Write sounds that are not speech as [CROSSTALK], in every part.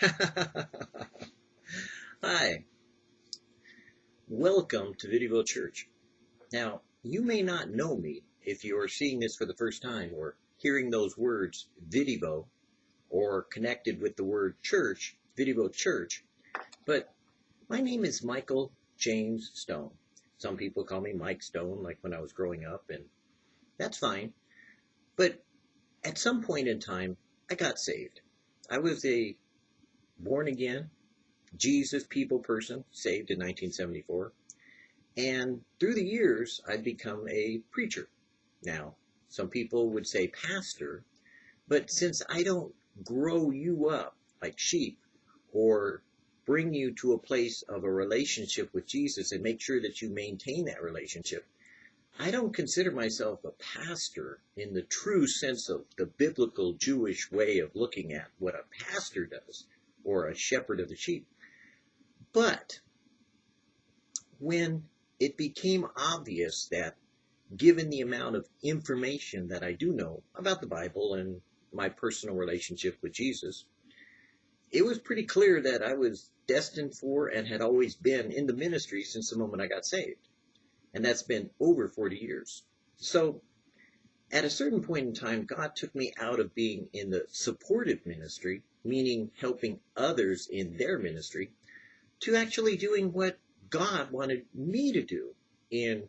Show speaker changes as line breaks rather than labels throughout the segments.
[LAUGHS] Hi. Welcome to Videoville Church. Now, you may not know me if you are seeing this for the first time or hearing those words Videvo or connected with the word church, Videvo Church, but my name is Michael James Stone. Some people call me Mike Stone, like when I was growing up, and that's fine. But at some point in time, I got saved. I was a born again, Jesus people person, saved in 1974. And through the years, I've become a preacher. Now, some people would say pastor, but since I don't grow you up like sheep or bring you to a place of a relationship with Jesus and make sure that you maintain that relationship, I don't consider myself a pastor in the true sense of the biblical Jewish way of looking at what a pastor does or a shepherd of the sheep. But when it became obvious that given the amount of information that I do know about the Bible and my personal relationship with Jesus, it was pretty clear that I was destined for and had always been in the ministry since the moment I got saved. And that's been over 40 years. So at a certain point in time, God took me out of being in the supportive ministry, meaning helping others in their ministry, to actually doing what God wanted me to do in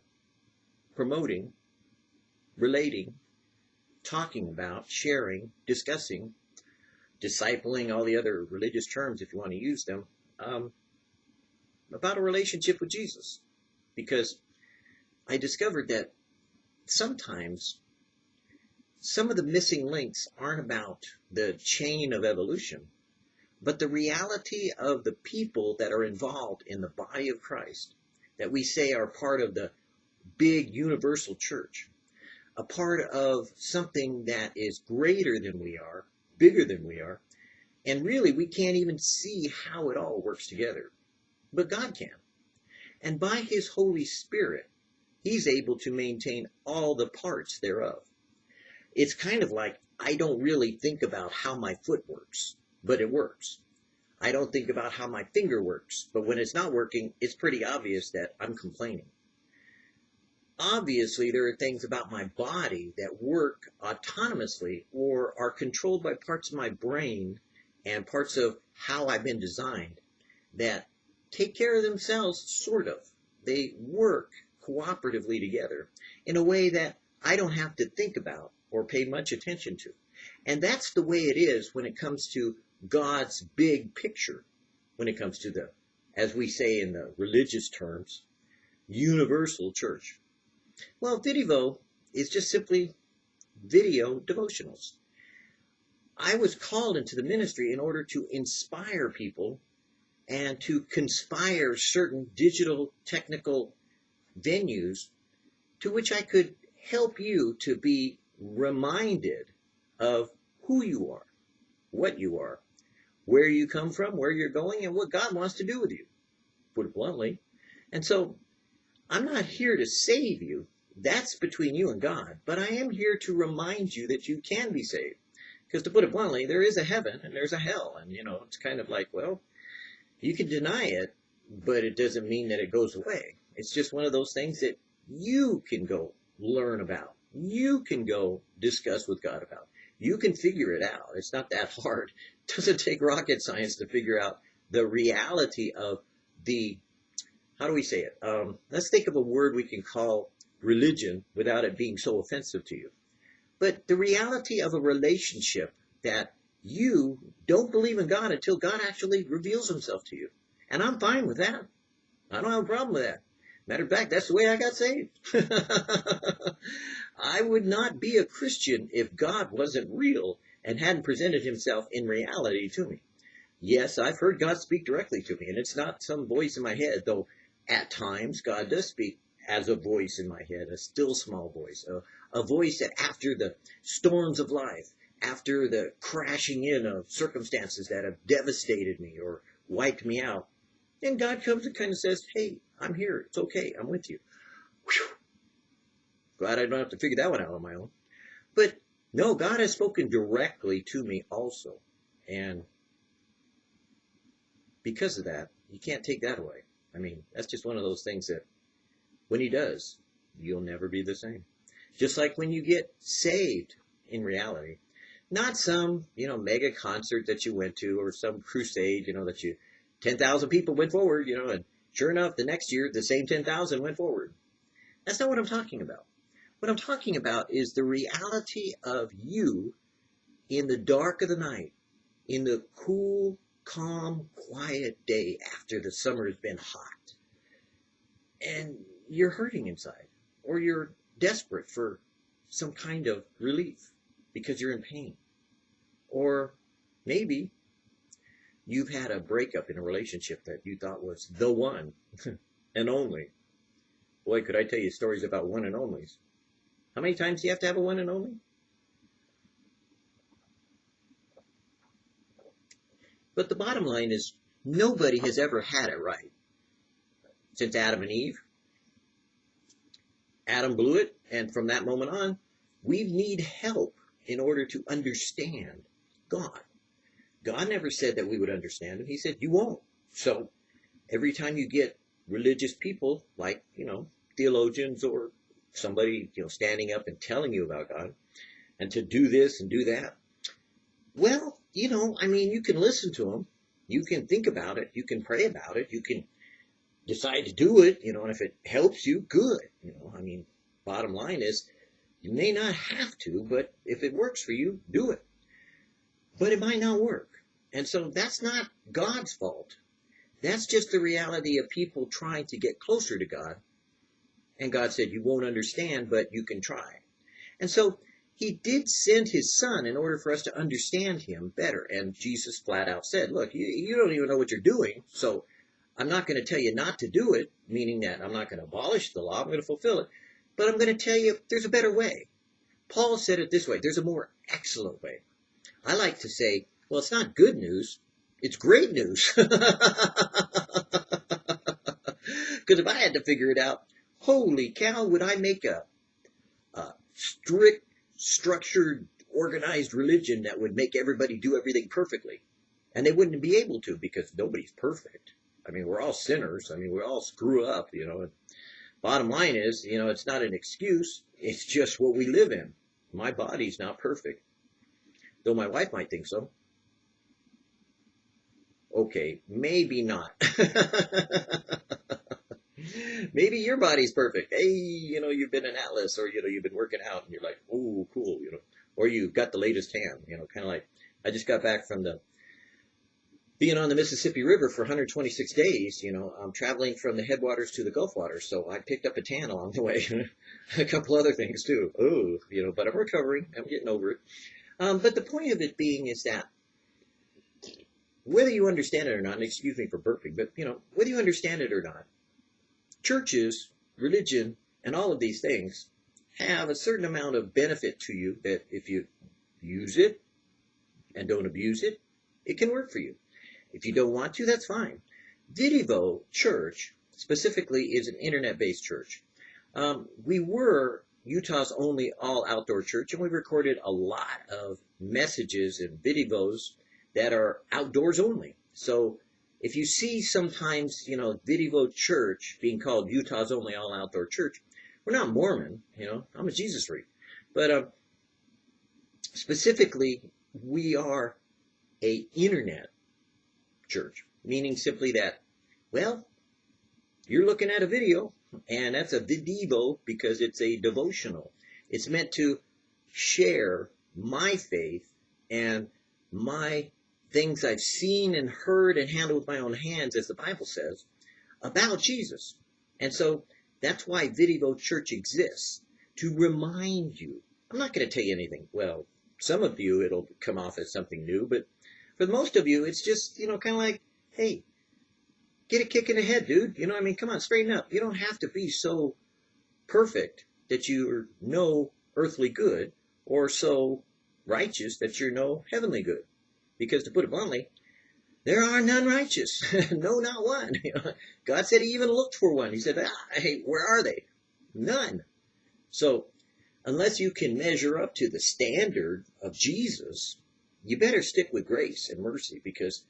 promoting, relating, talking about, sharing, discussing, discipling, all the other religious terms if you want to use them, um, about a relationship with Jesus. Because I discovered that sometimes some of the missing links aren't about the chain of evolution, but the reality of the people that are involved in the body of Christ that we say are part of the big universal church, a part of something that is greater than we are, bigger than we are, and really we can't even see how it all works together. But God can. And by His Holy Spirit, He's able to maintain all the parts thereof it's kind of like I don't really think about how my foot works, but it works. I don't think about how my finger works, but when it's not working, it's pretty obvious that I'm complaining. Obviously, there are things about my body that work autonomously or are controlled by parts of my brain and parts of how I've been designed that take care of themselves, sort of. They work cooperatively together in a way that I don't have to think about or pay much attention to. And that's the way it is when it comes to God's big picture, when it comes to the, as we say in the religious terms, universal church. Well, Videvo is just simply video devotionals. I was called into the ministry in order to inspire people and to conspire certain digital technical venues to which I could help you to be reminded of who you are, what you are, where you come from, where you're going, and what God wants to do with you, put it bluntly. And so I'm not here to save you. That's between you and God. But I am here to remind you that you can be saved. Because to put it bluntly, there is a heaven and there's a hell. And, you know, it's kind of like, well, you can deny it, but it doesn't mean that it goes away. It's just one of those things that you can go learn about you can go discuss with God about. You can figure it out. It's not that hard. It [LAUGHS] doesn't take rocket science to figure out the reality of the, how do we say it? Um, let's think of a word we can call religion without it being so offensive to you. But the reality of a relationship that you don't believe in God until God actually reveals himself to you. And I'm fine with that. I don't have a problem with that. Matter of fact, that's the way I got saved. [LAUGHS] I would not be a Christian if God wasn't real and hadn't presented himself in reality to me. Yes, I've heard God speak directly to me, and it's not some voice in my head, though at times God does speak as a voice in my head, a still small voice, a, a voice that after the storms of life, after the crashing in of circumstances that have devastated me or wiped me out, and God comes and kind of says, Hey, I'm here. It's okay. I'm with you. Whew. Glad I don't have to figure that one out on my own. But no, God has spoken directly to me also. And because of that, you can't take that away. I mean, that's just one of those things that when he does, you'll never be the same. Just like when you get saved in reality, not some, you know, mega concert that you went to or some crusade, you know, that you, 10,000 people went forward, you know, and sure enough, the next year, the same 10,000 went forward. That's not what I'm talking about. What I'm talking about is the reality of you in the dark of the night, in the cool, calm, quiet day after the summer has been hot. And you're hurting inside, or you're desperate for some kind of relief because you're in pain. Or maybe you've had a breakup in a relationship that you thought was the one [LAUGHS] and only. Boy, could I tell you stories about one and onlys. How many times do you have to have a one and only? But the bottom line is nobody has ever had it right. Since Adam and Eve, Adam blew it, and from that moment on, we need help in order to understand God. God never said that we would understand him. He said, you won't. So every time you get religious people like, you know, theologians or somebody, you know, standing up and telling you about God and to do this and do that, well, you know, I mean, you can listen to them. You can think about it. You can pray about it. You can decide to do it, you know, and if it helps you, good. You know, I mean, bottom line is you may not have to, but if it works for you, do it but it might not work. And so that's not God's fault. That's just the reality of people trying to get closer to God. And God said, You won't understand, but you can try. And so he did send his son in order for us to understand him better. And Jesus flat out said, Look, you, you don't even know what you're doing, so I'm not going to tell you not to do it, meaning that I'm not going to abolish the law, I'm going to fulfill it. But I'm going to tell you there's a better way. Paul said it this way there's a more excellent way. I like to say, well, it's not good news. It's great news. [LAUGHS] Because if I had to figure it out, holy cow, would I make a, a strict, structured, organized religion that would make everybody do everything perfectly. And they wouldn't be able to because nobody's perfect. I mean, we're all sinners. I mean, we all screw up, you know. Bottom line is, you know, it's not an excuse. It's just what we live in. My body's not perfect though my wife might think so. Okay, maybe not. [LAUGHS] maybe your body's perfect. Hey, you know, you've been an atlas or, you know, you've been working out and you're like, oh, cool, you know, or you've got the latest tan, you know, kind of like, I just got back from the, being on the Mississippi River for 126 days, you know, I'm traveling from the headwaters to the Gulf waters, so I picked up a tan along the way. [LAUGHS] a couple other things too. Oh, you know, but I'm recovering. I'm getting over it. Um, but the point of it being is that whether you understand it or not, and excuse me for burping, but you know, whether you understand it or not, churches, religion, and all of these things have a certain amount of benefit to you that if you use it and don't abuse it, it can work for you. If you don't want to, that's fine. Vidivo Church specifically is an internet-based church. Um, we were Utah's only all outdoor church, and we recorded a lot of messages and videos that are outdoors only. So if you see sometimes, you know, Vidivo Church being called Utah's only all outdoor church, we're not Mormon, you know, I'm a Jesus freak. But uh, specifically, we are a internet church, meaning simply that, well, you're looking at a video, and that's a vidivo because it's a devotional. It's meant to share my faith and my things I've seen and heard and handled with my own hands, as the Bible says, about Jesus. And so that's why Vidivo Church exists, to remind you. I'm not going to tell you anything. Well, some of you, it'll come off as something new, but for most of you, it's just, you know, kind of like, hey, get a kick in the head, dude. You know, I mean, come on, straighten up. You don't have to be so perfect that you're no earthly good or so righteous that you're no heavenly good. Because to put it bluntly, there are none righteous. [LAUGHS] no, not one. [LAUGHS] God said he even looked for one. He said, ah, hey, where are they? None. So unless you can measure up to the standard of Jesus, you better stick with grace and mercy because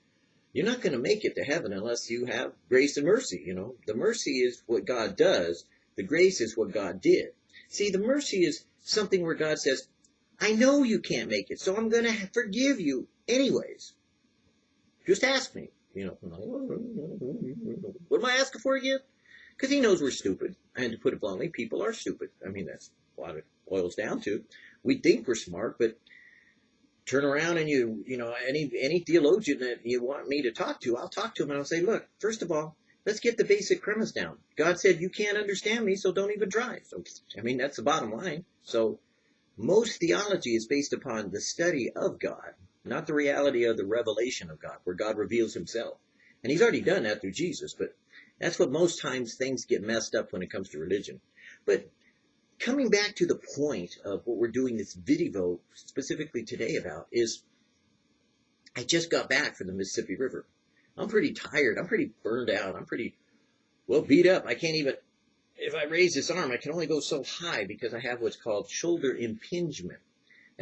you're not going to make it to heaven unless you have grace and mercy. You know, the mercy is what God does. The grace is what God did. See, the mercy is something where God says, I know you can't make it, so I'm going to forgive you anyways. Just ask me. You know, what am I asking for again? Because he knows we're stupid. And to put it bluntly, people are stupid. I mean, that's what it boils down to. We think we're smart, but turn around and you, you know, any any theologian that you want me to talk to, I'll talk to him and I'll say, look, first of all, let's get the basic premise down. God said you can't understand me, so don't even try. So, I mean, that's the bottom line. So, most theology is based upon the study of God, not the reality of the revelation of God, where God reveals Himself. And He's already done that through Jesus, but that's what most times things get messed up when it comes to religion. But coming back to the point of what we're doing this video specifically today about is I just got back from the Mississippi River. I'm pretty tired. I'm pretty burned out. I'm pretty well beat up. I can't even, if I raise this arm, I can only go so high because I have what's called shoulder impingement.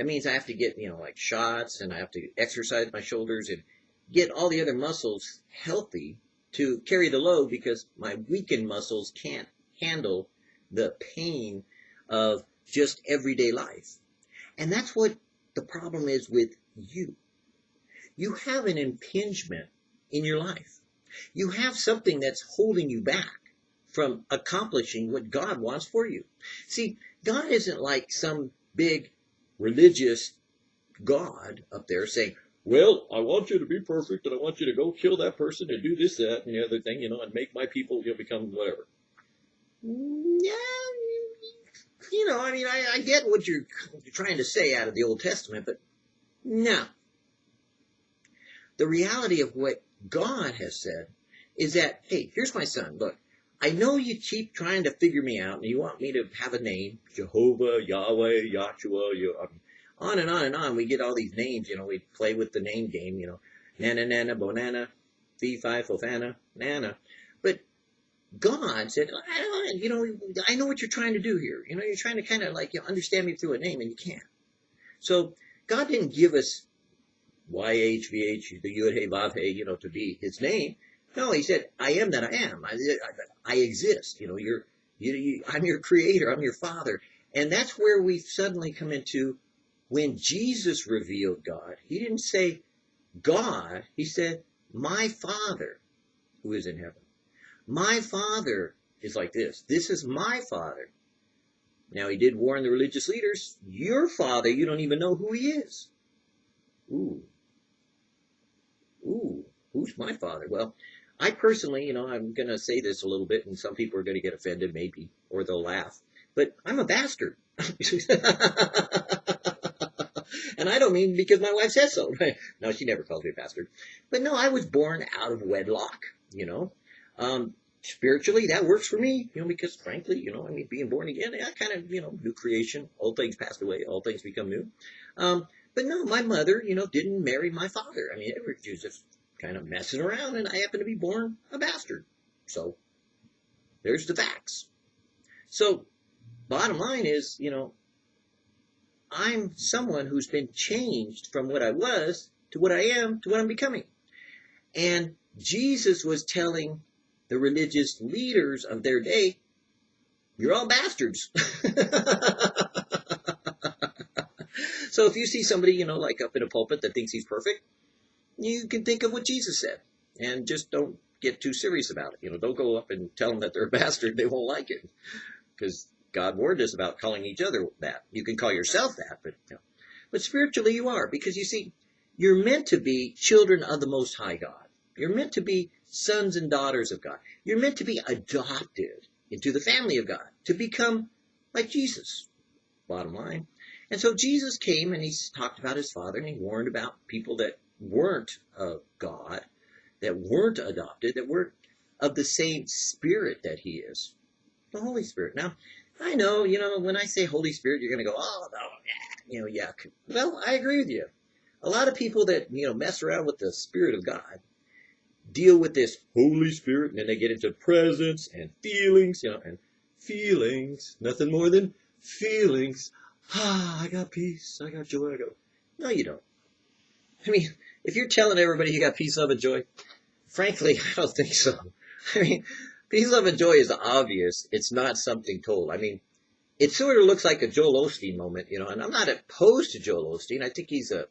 That means I have to get, you know, like shots and I have to exercise my shoulders and get all the other muscles healthy to carry the load because my weakened muscles can't handle the pain of just everyday life. And that's what the problem is with you. You have an impingement in your life. You have something that's holding you back from accomplishing what God wants for you. See, God isn't like some big religious God up there saying, well, I want you to be perfect and I want you to go kill that person and do this, that, and the other thing, you know, and make my people you know, become whatever. Yeah, you know, I mean, I, I get what you're, you're trying to say out of the Old Testament, but no. The reality of what God has said is that, hey, here's my son. Look, I know you keep trying to figure me out and you want me to have a name, Jehovah, Yahweh, Yahshua, you, um, on and on and on. We get all these names, you know, we play with the name game, you know, Nana, Nana, Bonana, Fee, Fofana, Nana. But God said, oh, you know, I know what you're trying to do here. You know, you're trying to kind of like you know, understand me through a name, and you can't. So God didn't give us YHVH, the Yud Hey Vav Hey, you know, to be His name. No, He said, I am that I am. I, I, exist. You know, you're, you, you, I'm your Creator. I'm your Father, and that's where we suddenly come into when Jesus revealed God. He didn't say God. He said, My Father who is in heaven. My father is like this. This is my father. Now, he did warn the religious leaders, your father, you don't even know who he is. Ooh. Ooh, who's my father? Well, I personally, you know, I'm going to say this a little bit, and some people are going to get offended, maybe, or they'll laugh, but I'm a bastard. [LAUGHS] and I don't mean because my wife says so. [LAUGHS] no, she never calls me a bastard. But no, I was born out of wedlock, you know. Um, spiritually, that works for me, you know, because frankly, you know, I mean, being born again, I kind of, you know, new creation, all things passed away, all things become new. Um, but no, my mother, you know, didn't marry my father. I mean, it was just kind of messing around, and I happen to be born a bastard. So, there's the facts. So, bottom line is, you know, I'm someone who's been changed from what I was to what I am to what I'm becoming. And Jesus was telling the religious leaders of their day, you're all bastards. [LAUGHS] so if you see somebody, you know, like up in a pulpit that thinks he's perfect, you can think of what Jesus said and just don't get too serious about it. You know, don't go up and tell them that they're a [LAUGHS] bastard. They won't like it because God warned us about calling each other that. You can call yourself that, but you know. but spiritually you are because you see, you're meant to be children of the Most High God. You're meant to be sons and daughters of God. You're meant to be adopted into the family of God, to become like Jesus, bottom line. And so Jesus came and he talked about his father and he warned about people that weren't of God, that weren't adopted, that weren't of the same spirit that he is. The Holy Spirit. Now, I know, you know, when I say Holy Spirit, you're going to go, oh, no, you know, yeah. Well, I agree with you. A lot of people that, you know, mess around with the Spirit of God deal with this Holy Spirit, and then they get into presence and feelings, you know, and feelings, nothing more than feelings. Ah, I got peace, I got joy. I go, no, you don't. I mean, if you're telling everybody you got peace, love, and joy, frankly, [LAUGHS] I don't think so. I mean, peace, love, and joy is obvious. It's not something told. I mean, it sort of looks like a Joel Osteen moment, you know, and I'm not opposed to Joel Osteen. I think he's a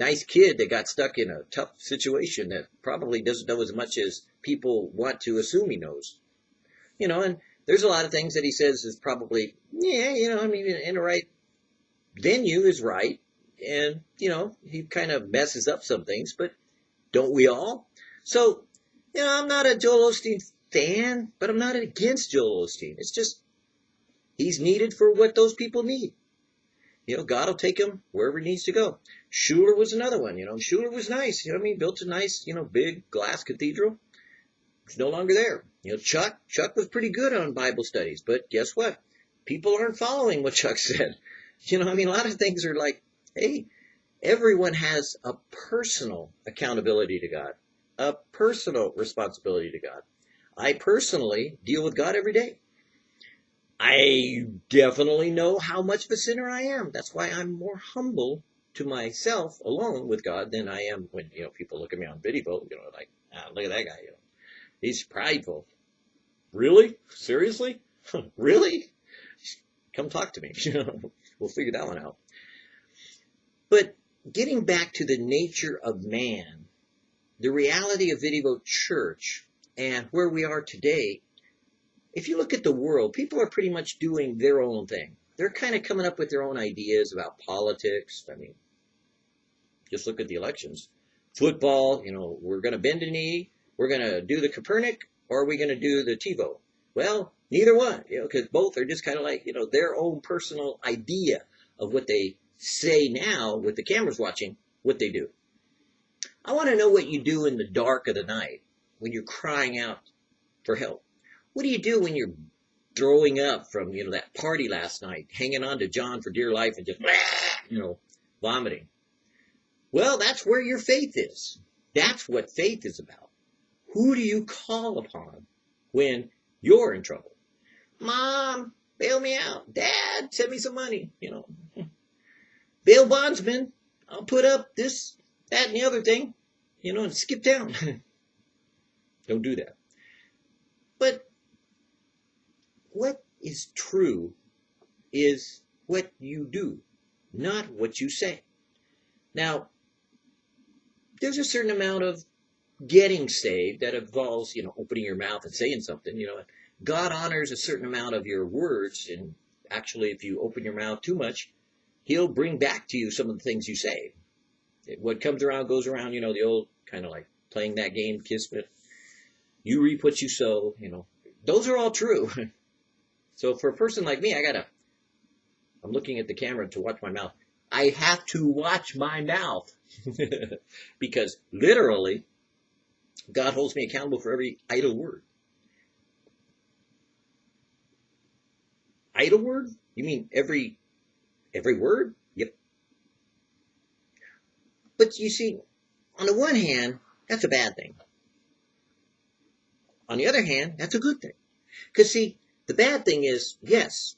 nice kid that got stuck in a tough situation that probably doesn't know as much as people want to assume he knows. You know, and there's a lot of things that he says is probably, yeah, you know, I mean, in the right venue is right. And, you know, he kind of messes up some things, but don't we all? So, you know, I'm not a Joel Osteen fan, but I'm not against Joel Osteen. It's just He's needed for what those people need. You know, God will take him wherever he needs to go. Schuller was another one. You know, Schuller was nice. You know I mean? Built a nice, you know, big glass cathedral. It's no longer there. You know, Chuck, Chuck was pretty good on Bible studies, but guess what? People aren't following what Chuck [LAUGHS] said. You know, I mean, a lot of things are like, hey, everyone has a personal accountability to God, a personal responsibility to God. I personally deal with God every day. I definitely know how much of a sinner I am. That's why I'm more humble to myself alone with God than I am when, you know, people look at me on video, you know, like, ah, look at that guy, you know. He's prideful. Really? Seriously? [LAUGHS] really? Come talk to me. [LAUGHS] we'll figure that one out. But getting back to the nature of man, the reality of Video Church, and where we are today if you look at the world, people are pretty much doing their own thing. They're kind of coming up with their own ideas about politics. I mean, just look at the elections. Football, you know, we're going to bend a knee, we're going to do the Kaepernick, or are we going to do the Tebow? Well, neither one, you know, because both are just kind of like, you know, their own personal idea of what they say now with the cameras watching, what they do. I want to know what you do in the dark of the night when you're crying out for help. What do you do when you're throwing up from, you know, that party last night, hanging on to John for dear life and just, [LAUGHS] you know, vomiting? Well, that's where your faith is. That's what faith is about. Who do you call upon when you're in trouble? Mom, bail me out. Dad, send me some money. You know, [LAUGHS] bail bondsman, I'll put up this, that, and the other thing, you know, and skip town. [LAUGHS] [LAUGHS] Don't do that. But what is true is what you do, not what you say. Now, there's a certain amount of getting saved that involves, you know, opening your mouth and saying something, you know. God honors a certain amount of your words, and actually, if you open your mouth too much, He'll bring back to you some of the things you say. What comes around goes around, you know, the old kind of like playing that game, Kismet. You reap what you sow, you know. Those are all true. [LAUGHS] So for a person like me, I gotta, I'm looking at the camera to watch my mouth. I have to watch my mouth [LAUGHS] because literally God holds me accountable for every idle word. Idle word? You mean every every word? Yep. But you see, on the one hand, that's a bad thing. On the other hand, that's a good thing. Because see, the bad thing is, yes,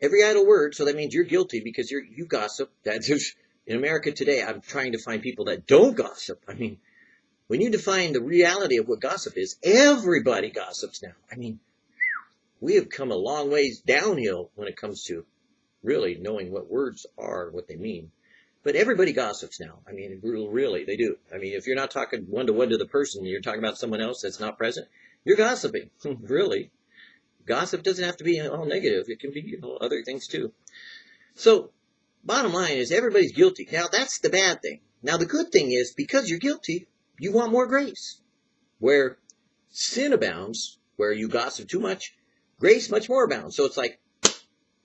every idle word, so that means you're guilty because you're, you gossip. That's in America today, I'm trying to find people that don't gossip. I mean, when you define the reality of what gossip is, everybody gossips now. I mean, we have come a long ways downhill when it comes to really knowing what words are and what they mean. But everybody gossips now. I mean, really, they do. I mean, if you're not talking one to one to the person, you're talking about someone else that's not present, you're gossiping, [LAUGHS] really gossip doesn't have to be all negative. It can be you know, other things too. So, bottom line is everybody's guilty. Now, that's the bad thing. Now, the good thing is because you're guilty, you want more grace. Where sin abounds, where you gossip too much, grace much more abounds. So it's like,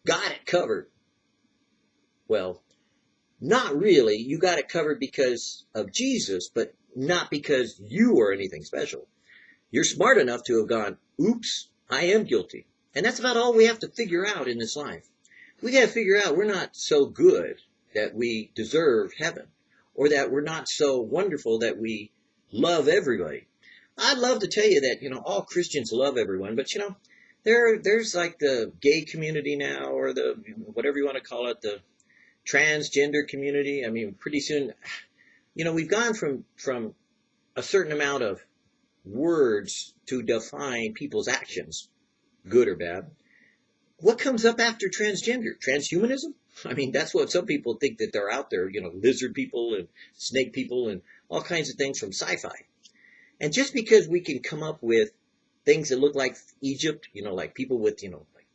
got it covered. Well, not really. You got it covered because of Jesus, but not because you are anything special. You're smart enough to have gone, oops, I am guilty. And that's about all we have to figure out in this life. We got to figure out we're not so good that we deserve heaven or that we're not so wonderful that we love everybody. I'd love to tell you that, you know, all Christians love everyone, but you know, there, there's like the gay community now or the, whatever you want to call it, the transgender community. I mean, pretty soon, you know, we've gone from from a certain amount of words to define people's actions, good or bad. What comes up after transgender? Transhumanism? I mean, that's what some people think that they're out there, you know, lizard people and snake people and all kinds of things from sci-fi. And just because we can come up with things that look like Egypt, you know, like people with, you know, like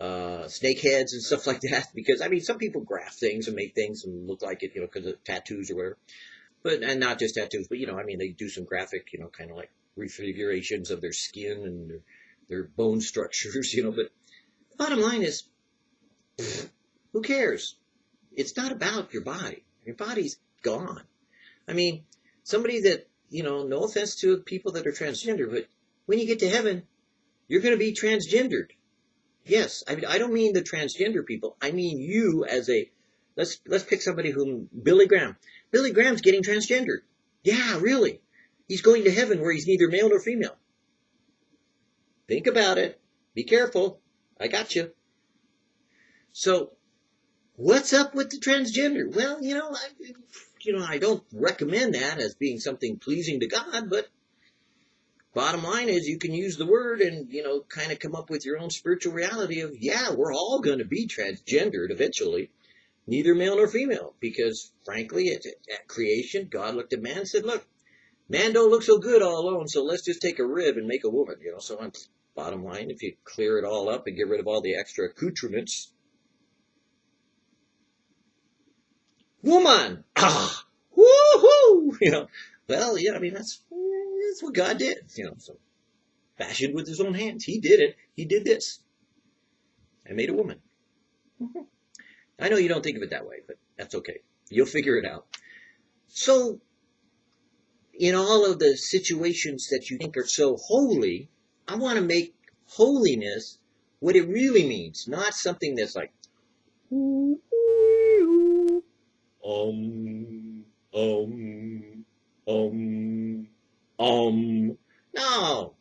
uh, snake heads and stuff [LAUGHS] like that, because I mean, some people graft things and make things and look like it, you know, because of tattoos or whatever. But and not just tattoos, but you know, I mean, they do some graphic, you know, kind of like refigurations of their skin and their, their bone structures, [LAUGHS] you know. But the bottom line is, who cares? It's not about your body. Your body's gone. I mean, somebody that, you know, no offense to people that are transgender, but when you get to heaven, you're going to be transgendered. Yes, I mean, I don't mean the transgender people. I mean you as a, let's, let's pick somebody whom, Billy Graham. Billy Graham's getting transgendered. Yeah, really. He's going to heaven where he's neither male nor female. Think about it. Be careful. I got you. So, what's up with the transgender? Well, you know, I, you know, I don't recommend that as being something pleasing to God, but bottom line is you can use the word and, you know, kind of come up with your own spiritual reality of, yeah, we're all going to be transgendered eventually. Neither male nor female, because frankly, at, at creation, God looked at man and said, look, man don't look so good all alone, so let's just take a rib and make a woman, you know, so on. Bottom line, if you clear it all up and get rid of all the extra accoutrements, woman, ah, woohoo, [LAUGHS] you know, well, yeah, I mean, that's, that's what God did, you know, so fashioned with his own hands. He did it. He did this. and made a woman. I know you don't think of it that way, but that's okay. You'll figure it out. So, in all of the situations that you think are so holy, I want to make holiness what it really means, not something that's like, um, um, um, um. No.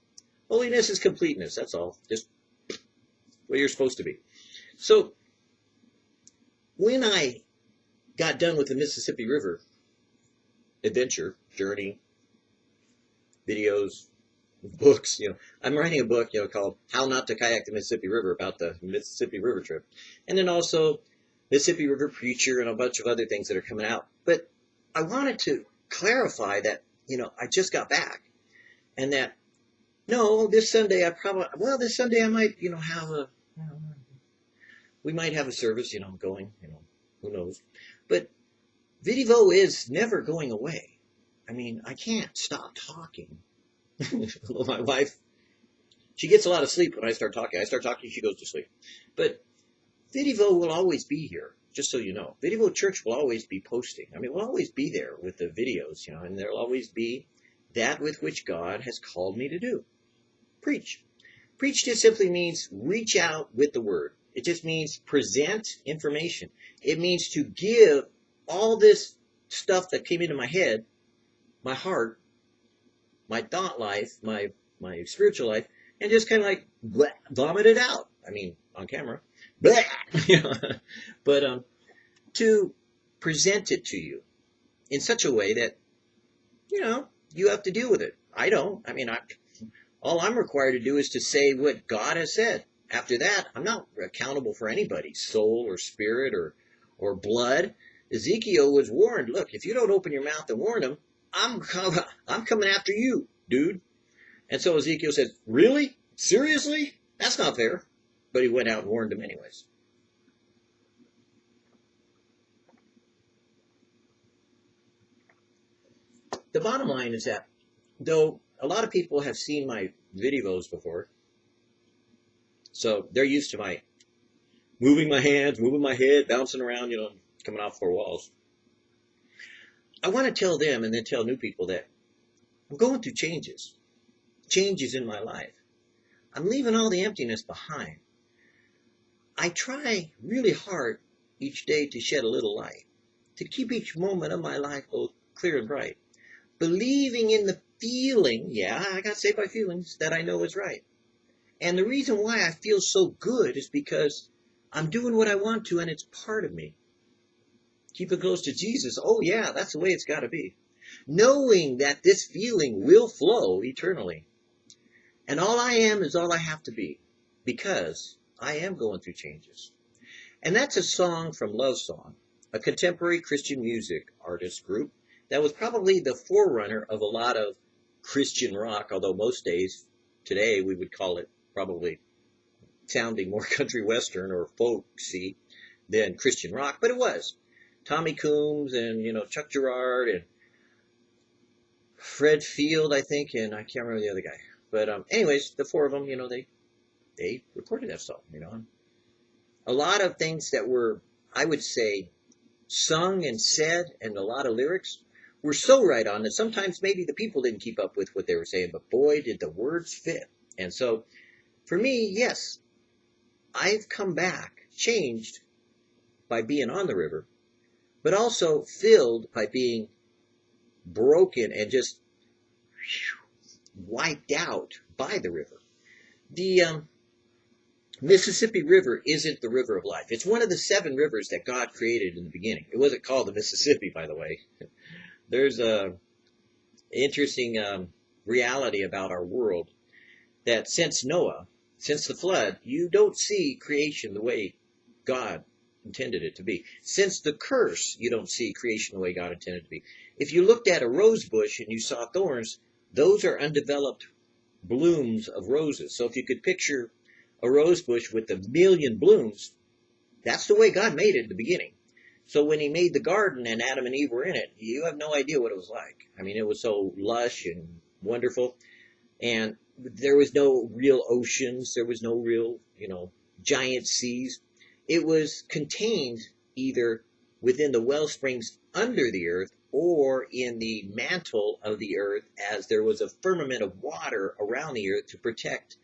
Holiness is completeness, that's all. Just what you're supposed to be. So, when I got done with the Mississippi River adventure, journey, videos, books, you know, I'm writing a book, you know, called How Not to Kayak the Mississippi River about the Mississippi River trip. And then also Mississippi River Preacher and a bunch of other things that are coming out. But I wanted to clarify that, you know, I just got back and that, no, this Sunday I probably, well, this Sunday I might, you know, have a, we might have a service, you know, going, you know, who knows. But Vidivo is never going away. I mean, I can't stop talking. [LAUGHS] My wife, she gets a lot of sleep when I start talking. I start talking, she goes to sleep. But Vidivo will always be here, just so you know. Video Church will always be posting. I mean, we'll always be there with the videos, you know, and there'll always be that with which God has called me to do. Preach. Preach just simply means reach out with the word. It just means present information. It means to give all this stuff that came into my head, my heart, my thought life, my my spiritual life, and just kind of like bleh, vomit it out. I mean, on camera, [LAUGHS] but um, to present it to you in such a way that you know you have to deal with it. I don't. I mean, I all I'm required to do is to say what God has said. After that, I'm not accountable for anybody's soul or spirit or, or blood. Ezekiel was warned, look, if you don't open your mouth and warn them, I'm, [LAUGHS] I'm coming after you, dude. And so Ezekiel said, really? Seriously? That's not fair. But he went out and warned them anyways. The bottom line is that though a lot of people have seen my videos before, so they're used to my moving my hands, moving my head, bouncing around, you know, coming off four walls. I want to tell them and then tell new people that I'm going through changes, changes in my life. I'm leaving all the emptiness behind. I try really hard each day to shed a little light, to keep each moment of my life both clear and bright, believing in the feeling, yeah, I got saved by feelings, that I know is right. And the reason why I feel so good is because I'm doing what I want to and it's part of me. keep it close to Jesus. Oh yeah, that's the way it's got to be. Knowing that this feeling will flow eternally. And all I am is all I have to be because I am going through changes. And that's a song from Love Song, a contemporary Christian music artist group that was probably the forerunner of a lot of Christian rock, although most days today we would call it probably sounding more [LAUGHS] country western or folksy than Christian rock, but it was. Tommy Coomes and, you know, Chuck Girard and Fred Field, I think, and I can't remember the other guy. But um, anyways, the four of them, you know, they they recorded that song, you know. A lot of things that were, I would say, sung and said, and a lot of lyrics were so right on that sometimes maybe the people didn't keep up with what they were saying, but boy, did the words fit. And so, for me, yes, I've come back changed by being on the river, but also filled by being broken and just wiped out by the river. The um, Mississippi River isn't the river of life. It's one of the seven rivers that God created in the beginning. It wasn't called the Mississippi, by the way. [LAUGHS] There's a interesting um, reality about our world that since Noah, since the flood, you don't see creation the way God intended it to be. Since the curse, you don't see creation the way God intended it to be. If you looked at a rose bush and you saw thorns, those are undeveloped blooms of roses. So if you could picture a rose bush with a million blooms, that's the way God made it in the beginning. So when he made the garden and Adam and Eve were in it, you have no idea what it was like. I mean, it was so lush and wonderful. And there was no real oceans. There was no real, you know, giant seas. It was contained either within the well springs under the earth or in the mantle of the earth as there was a firmament of water around the earth to protect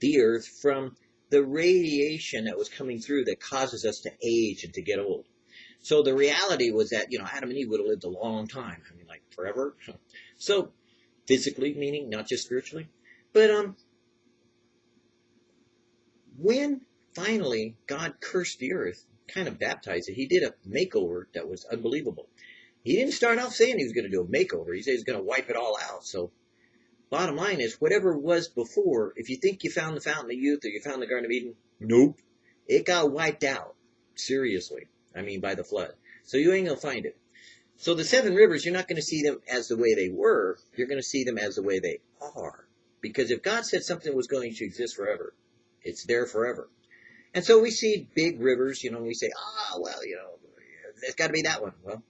the earth from the radiation that was coming through that causes us to age and to get old. So the reality was that, you know, Adam and Eve would have lived a long time. I mean, like forever. So physically, meaning not just spiritually. But, um, when finally God cursed the earth, kind of baptized it, he did a makeover that was unbelievable. He didn't start off saying he was going to do a makeover. He said he was going to wipe it all out. So bottom line is whatever was before, if you think you found the fountain of youth or you found the Garden of Eden, nope. It got wiped out. Seriously. I mean by the flood. So you ain't gonna find it. So the seven rivers, you're not gonna see them as the way they were, you're gonna see them as the way they are. Because if God said something was going to exist forever, it's there forever. And so we see big rivers, you know, and we say, ah, oh, well, you know, it's got to be that one. Well,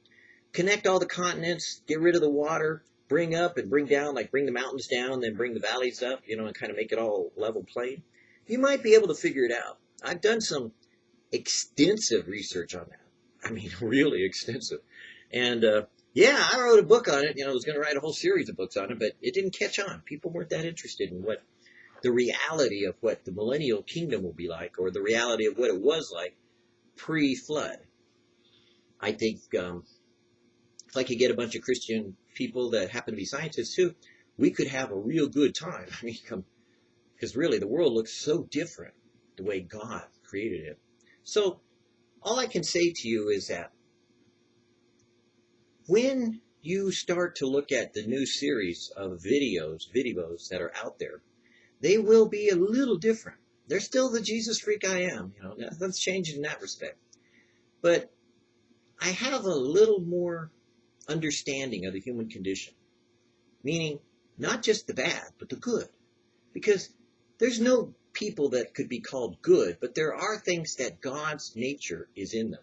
connect all the continents, get rid of the water, bring up and bring down, like bring the mountains down, then bring the valleys up, you know, and kind of make it all level plain, you might be able to figure it out. I've done some extensive research on that. I mean, [LAUGHS] really extensive. And, uh, yeah, I wrote a book on it. You know, I was going to write a whole series of books on it, but it didn't catch on. People weren't that interested in what the reality of what the millennial kingdom will be like, or the reality of what it was like pre-flood. I think um, if I could get a bunch of Christian people that happen to be scientists too, we could have a real good time. [LAUGHS] I mean, come, because really the world looks so different the way God created it. So all I can say to you is that when you start to look at the new series of videos, videos that are out there, they will be a little different. They're still the Jesus freak I am, you know, nothing's changed in that respect. But I have a little more understanding of the human condition. Meaning, not just the bad, but the good. Because there's no people that could be called good, but there are things that God's nature is in them.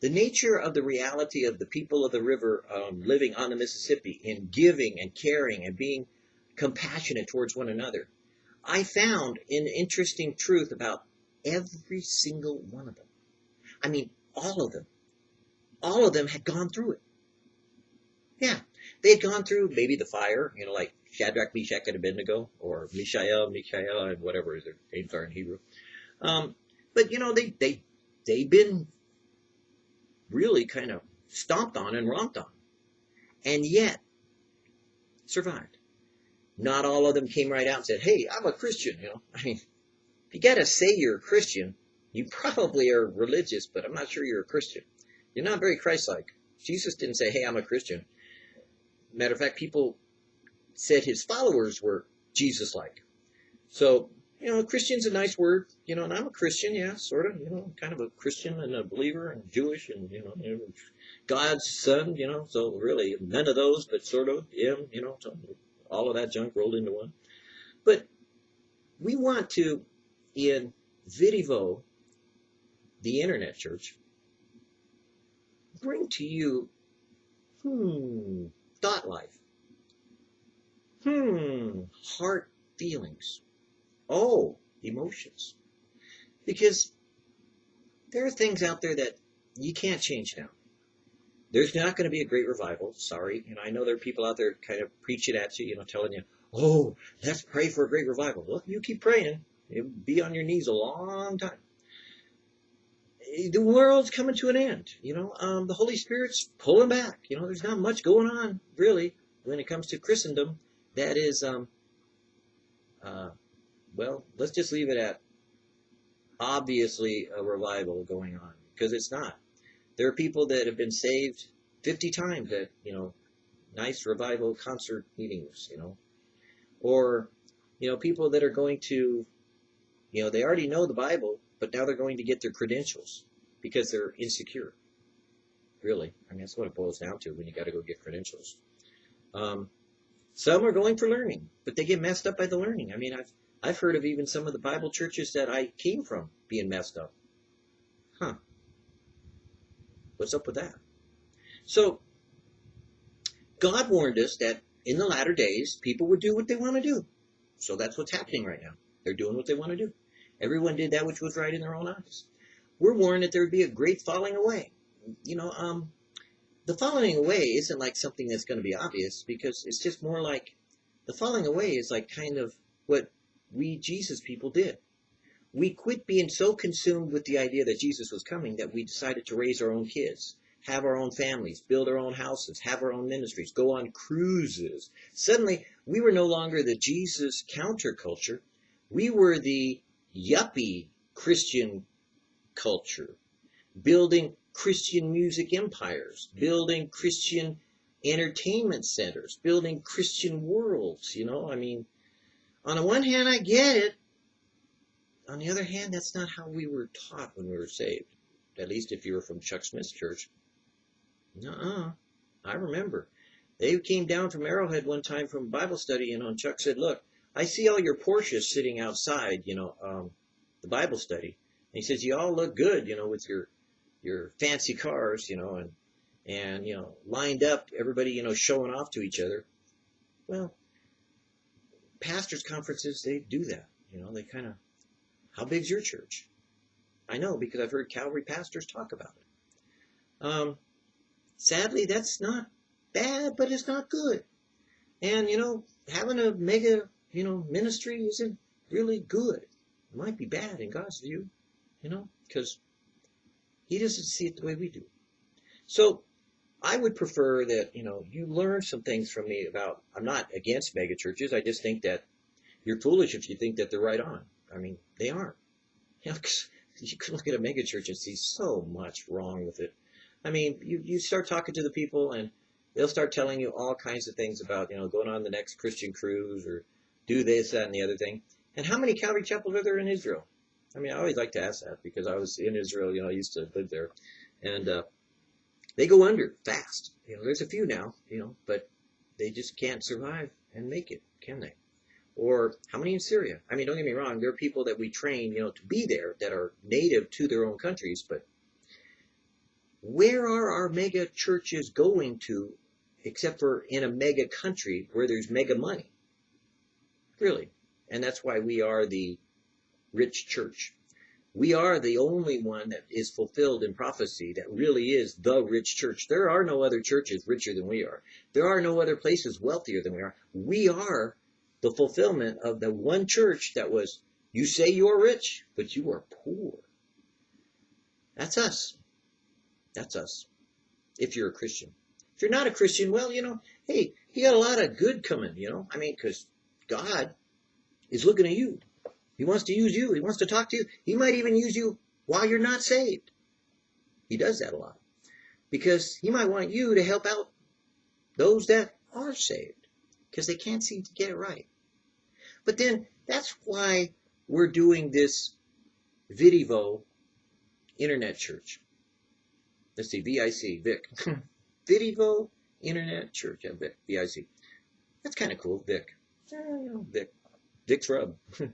The nature of the reality of the people of the river um, living on the Mississippi in giving and caring and being compassionate towards one another. I found an interesting truth about every single one of them. I mean, all of them. All of them had gone through it. Yeah, they had gone through maybe the fire, you know, like Shadrach, Meshach, and Abednego, or Mishael, Mishael, and whatever their names are in Hebrew. Um, but you know, they they they've been really kind of stomped on and romped on, and yet survived. Not all of them came right out and said, "Hey, I'm a Christian." You know, I mean, if you got to say you're a Christian, you probably are religious, but I'm not sure you're a Christian. You're not very Christ-like. Jesus didn't say, hey, I'm a Christian. Matter of fact, people said his followers were Jesus-like. So, you know, Christian's a nice word, you know, and I'm a Christian, yeah, sort of, you know, kind of a Christian and a believer and Jewish and, you know, God's son, you know, so really none of those, but sort of him, you know, all of that junk rolled into one. But we want to, in Vidivo, the internet church, bring to you, hmm, thought life. Hmm, heart feelings. Oh, emotions. Because there are things out there that you can't change now. There's not going to be a great revival. Sorry. And I know there are people out there kind of preaching at you, you know, telling you, oh, let's pray for a great revival. Well, you keep praying. You'll be on your knees a long time. The world's coming to an end. You know, um, the Holy Spirit's pulling back. You know, there's not much going on, really, when it comes to Christendom. That is, um, uh, well, let's just leave it at obviously a revival going on because it's not. There are people that have been saved 50 times at, you know, nice revival concert meetings, you know, or, you know, people that are going to, you know, they already know the Bible, but now they're going to get their credentials because they're insecure. Really. I mean, that's what it boils down to when you got to go get credentials. Um, some are going for learning, but they get messed up by the learning. I mean, I've, I've heard of even some of the Bible churches that I came from being messed up. Huh. What's up with that? So, God warned us that in the latter days, people would do what they want to do. So that's what's happening right now. They're doing what they want to do. Everyone did that which was right in their own eyes. We're warned that there would be a great falling away. You know, um, the falling away isn't like something that's going to be obvious because it's just more like the falling away is like kind of what we Jesus people did. We quit being so consumed with the idea that Jesus was coming that we decided to raise our own kids have our own families, build our own houses, have our own ministries, go on cruises. Suddenly, we were no longer the Jesus counterculture. We were the yuppie Christian culture, building Christian music empires, building Christian entertainment centers, building Christian worlds, you know? I mean, on the one hand, I get it. On the other hand, that's not how we were taught when we were saved. At least if you were from Chuck Smith's church. Uh-uh. I remember. They came down from Arrowhead one time from Bible study, and on Chuck said, look, I see all your Porsches sitting outside, you know, um, the Bible study. And he says, you all look good, you know, with your, your fancy cars, you know, and, and, you know, lined up, everybody, you know, showing off to each other. Well, pastors' conferences, they do that. You know, they kind of, how big's your church? I know because I've heard Calvary pastors talk about it. Um, sadly, that's not bad, but it's not good. And, you know, having a mega, you know, ministry isn't really good. It might be bad in God's view, you know, because he doesn't see it the way we do. So I would prefer that, you know, you learn some things from me about, I'm not against megachurches. I just think that you're foolish if you think that they're right on. I mean, they aren't. [LAUGHS] You know, you can look at a megachurch and see so much wrong with it. I mean, you, you start talking to the people and they'll start telling you all kinds of things about, you know, going on the next Christian cruise or do this, that, and the other thing. And how many Calvary chapels are there in Israel? I mean, I always like to ask that because I was in Israel, you know, I used to live there. And uh, they go under fast. You know, there's a few now, you know, but they just can't survive and make it, can they? Or how many in Syria? I mean, don't get me wrong, there are people that we train, you know, to be there that are native to their own countries, but where are our mega churches going to except for in a mega country where there's mega money? Really. And that's why we are the rich church. We are the only one that is fulfilled in prophecy that really is the rich church. There are no other churches richer than we are. There are no other places wealthier than we are. We are the fulfillment of the one church that was, you say you are rich, but you are poor. That's us. That's us. If you're a Christian. If you're not a Christian, well, you know, hey, you got a lot of good coming, you know. I mean, because God is looking at you. He wants to use you. He wants to talk to you. He might even use you while you're not saved. He does that a lot. Because he might want you to help out those that are saved because they can't seem to get it right. But then that's why we're doing this Vidivo Internet Church. Let's see, VIC, Vic. [LAUGHS] Vidivo Internet Church, yeah, Vic, VIC. That's kind of cool, Vic. Yeah, you know, Vic. Rub. [LAUGHS]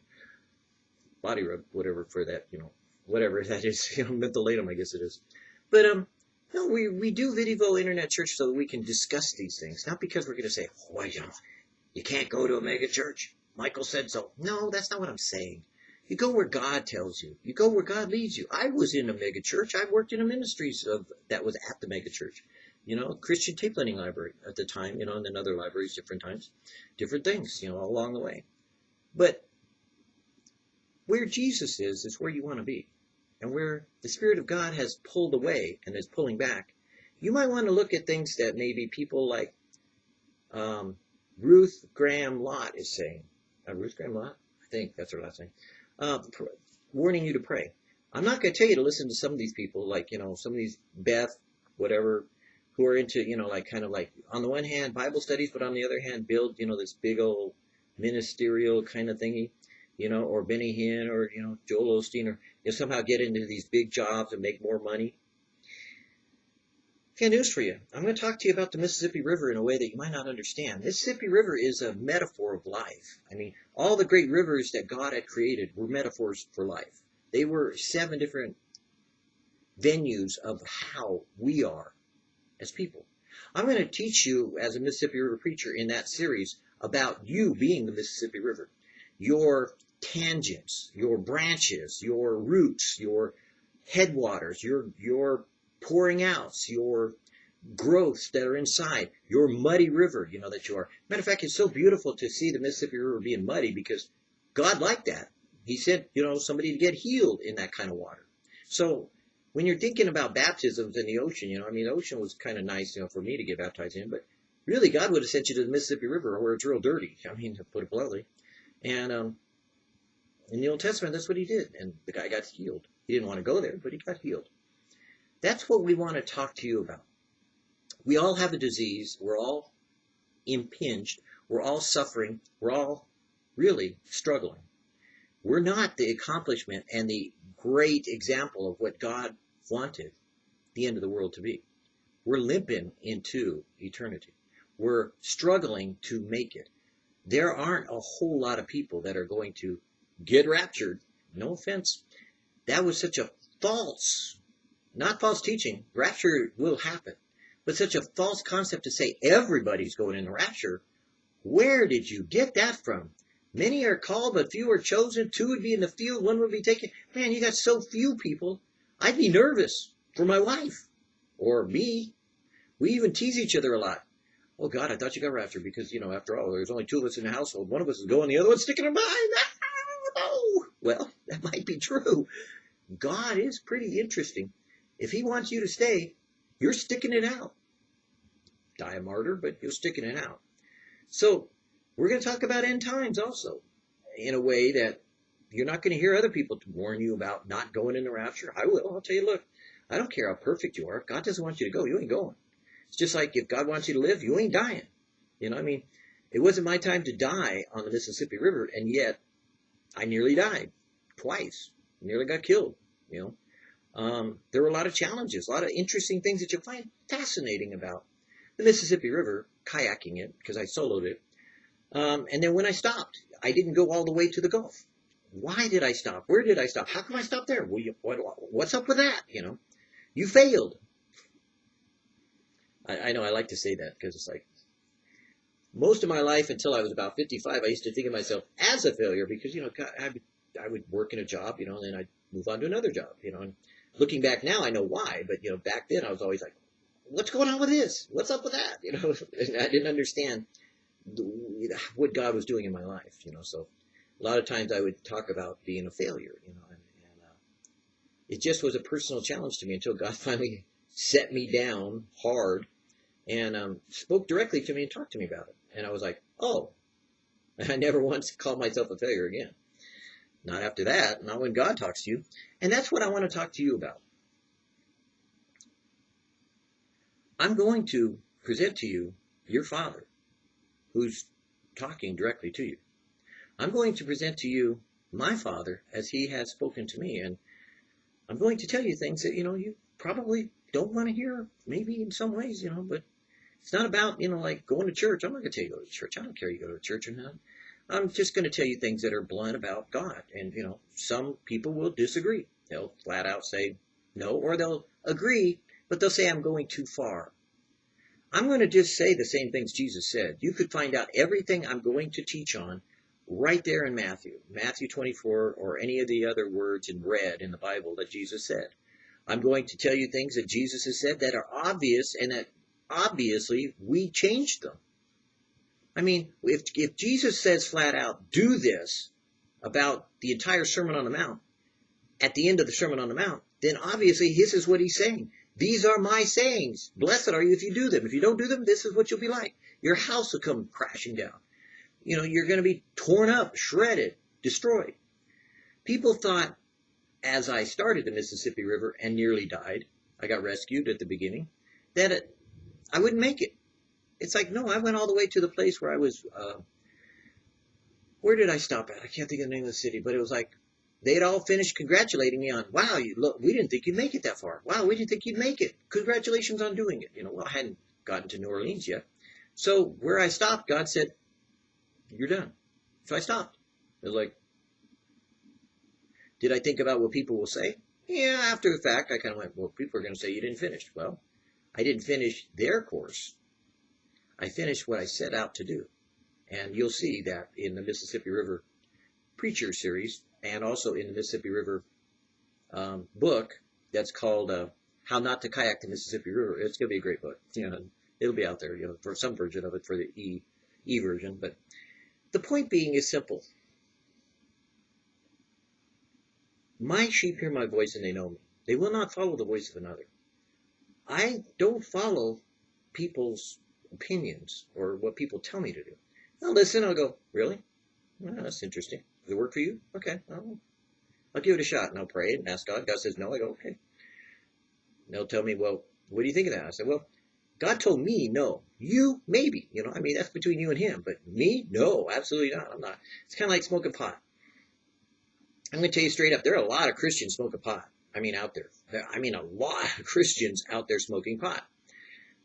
Body rub, whatever for that, you know, whatever that is, [LAUGHS] you know, mentholatum, I guess it is. But, um, no, we, we do Vidivo Internet Church so that we can discuss these things. Not because we're going to say, oh, you know, you can't go to a mega church. Michael said so. No, that's not what I'm saying. You go where God tells you. You go where God leads you. I was in a mega church. I worked in a ministries of that was at the mega church. You know, Christian tape lending library at the time, you know, and then other libraries different times. Different things, you know, along the way. But where Jesus is, is where you want to be. And where the Spirit of God has pulled away and is pulling back, you might want to look at things that maybe people like um, Ruth Graham Lott is saying. Uh, Ruth Graham Lott? I think that's her last name uh, warning you to pray. I'm not going to tell you to listen to some of these people, like, you know, some of these Beth, whatever, who are into, you know, like kind of like, on the one hand, Bible studies, but on the other hand, build, you know, this big old ministerial kind of thingy, you know, or Benny Hinn or, you know, Joel Osteen, or you know, somehow get into these big jobs and make more money. Okay, news for you. I'm going to talk to you about the Mississippi River in a way that you might not understand. Mississippi River is a metaphor of life. I mean, all the great rivers that God had created were metaphors for life. They were seven different venues of how we are as people. I'm going to teach you as a Mississippi River preacher in that series about you being the Mississippi River. Your tangents, your branches, your roots, your headwaters, your, your pouring outs, your growths that are inside, your muddy river, you know, that you are. Matter of fact, it's so beautiful to see the Mississippi River being muddy because God liked that. He said, you know, somebody to get healed in that kind of water. So when you're thinking about baptisms in the ocean, you know, I mean, the ocean was kind of nice, you know, for me to get baptized in, but really God would have sent you to the Mississippi River where it's real dirty. I mean, to put it bluntly. And um, in the Old Testament, that's what he did. And the guy got healed. He didn't want to go there, but he got healed. That's what we want to talk to you about. We all have a disease. We're all impinged. We're all suffering. We're all really struggling. We're not the accomplishment and the great example of what God wanted the end of the world to be. We're limping into eternity. We're struggling to make it. There aren't a whole lot of people that are going to get raptured. No offense. That was such a false not false teaching. Rapture will happen. But such a false concept to say everybody's going in the rapture, where did you get that from? Many are called, but few are chosen. Two would be in the field, one would be taken. Man, you got so few people. I'd be nervous for my wife or me. We even tease each other a lot. Oh God, I thought you got raptured because, you know, after all, there's only two of us in the household. One of us is going, the other one's sticking in behind. Oh, ah, well, [LAUGHS] that might be true. God is pretty interesting. If he wants you to stay, you're sticking it out. Die a martyr, but you're sticking it out. So we're going to talk about end times also in a way that you're not going to hear other people to warn you about not going in the rapture. I will. I'll tell you, look, I don't care how perfect you are. God doesn't want you to go, you ain't going. It's just like if God wants you to live, you ain't dying. You know, I mean, it wasn't my time to die on the Mississippi River, and yet I nearly died twice. Nearly got killed. You know, um, there were a lot of challenges, a lot of interesting things that you'll find fascinating about the Mississippi River, kayaking it, because I soloed it. Um, and then when I stopped, I didn't go all the way to the Gulf. Why did I stop? Where did I stop? How come I stopped there? Well, you, what, what's up with that? You know, you failed. I, I know I like to say that because it's like most of my life until I was about 55, I used to think of myself as a failure because, you know, I, I would work in a job, you know, and then I'd move on to another job, you know, and looking back now, I know why, but you know, back then I was always like, what's going on with this? What's up with that? [LAUGHS] You know, [LAUGHS] I didn't understand what God was doing in my life, you know, so a lot of times I would talk about being a failure, you know, and, and uh, it just was a personal challenge to me until God [LAUGHS] finally set me down hard and um, spoke directly to me and talked to me about it. And I was like, oh, [LAUGHS] I never once called myself a failure again. Not after that, not when God talks to you. And that's what I want to talk to you about. I'm going to present to you your father who's talking directly to you. I'm going to present to you my father as he has spoken to me. And I'm going to tell you things that, you know, you probably don't want to hear, maybe in some ways, you know, but it's not about, you know, like going to church. I'm not going to tell you to go to church. I don't care you go to church or not. I'm just going to tell you things that are blunt about God. And, you know, some people will disagree. They'll flat out say no, or they'll agree, but they'll say I'm going too far. I'm going to just say the same things Jesus said. You could find out everything I'm going to teach on right there in Matthew, Matthew 24, or any of the other words in red in the Bible that Jesus said. I'm going to tell you things that Jesus has said that are obvious and that obviously we changed them. I mean, if, if Jesus says flat out, do this about the entire Sermon on the Mount, at the end of the Sermon on the Mount, then obviously this is what he's saying. These are my sayings. Blessed are you if you do them. If you don't do them, this is what you'll be like. Your house will come crashing down. You know, you're going to be torn up, shredded, destroyed. People thought as I started the Mississippi River and nearly died, I got rescued at the beginning, that it, I wouldn't make it. It's like, no, I went all the way to the place where I was, uh, where did I stop at? I can't think of the name of the city, but it was like, they'd all finished congratulating me on, wow, you look, we didn't think you'd make it that far. Wow, we didn't think you'd make it. Congratulations on doing it. You know, well, I hadn't gotten to New Orleans yet. So where I stopped, God said, you're done. So I stopped. It was like, did I think about what people will say? Yeah, after the fact, I kind of went, well, people are going to say you didn't finish. Well, I didn't finish their course. I finished what I set out to do. And you'll see that in the Mississippi River Preacher series and also in the Mississippi River um, book that's called uh, How Not to Kayak the Mississippi River. It's going to be a great book. You know, it'll be out there, you know, for some version of it for the e e version. But the point being is simple. My sheep hear my voice and they know me. They will not follow the voice of another. I don't follow people's opinions or what people tell me to do. I'll listen, I'll go, really? Well, that's interesting. Does it work for you? Okay, I'll, I'll give it a shot and I'll pray and ask God. God says no. I go, okay. And they'll tell me, well, what do you think of that? I said, well, God told me no. You, maybe. You know, I mean, that's between you and him. But me, no, absolutely not. I'm not. It's kind of like smoking pot. I'm going to tell you straight up, there are a lot of Christians smoking pot. I mean, out there. I mean, a lot of Christians out there smoking pot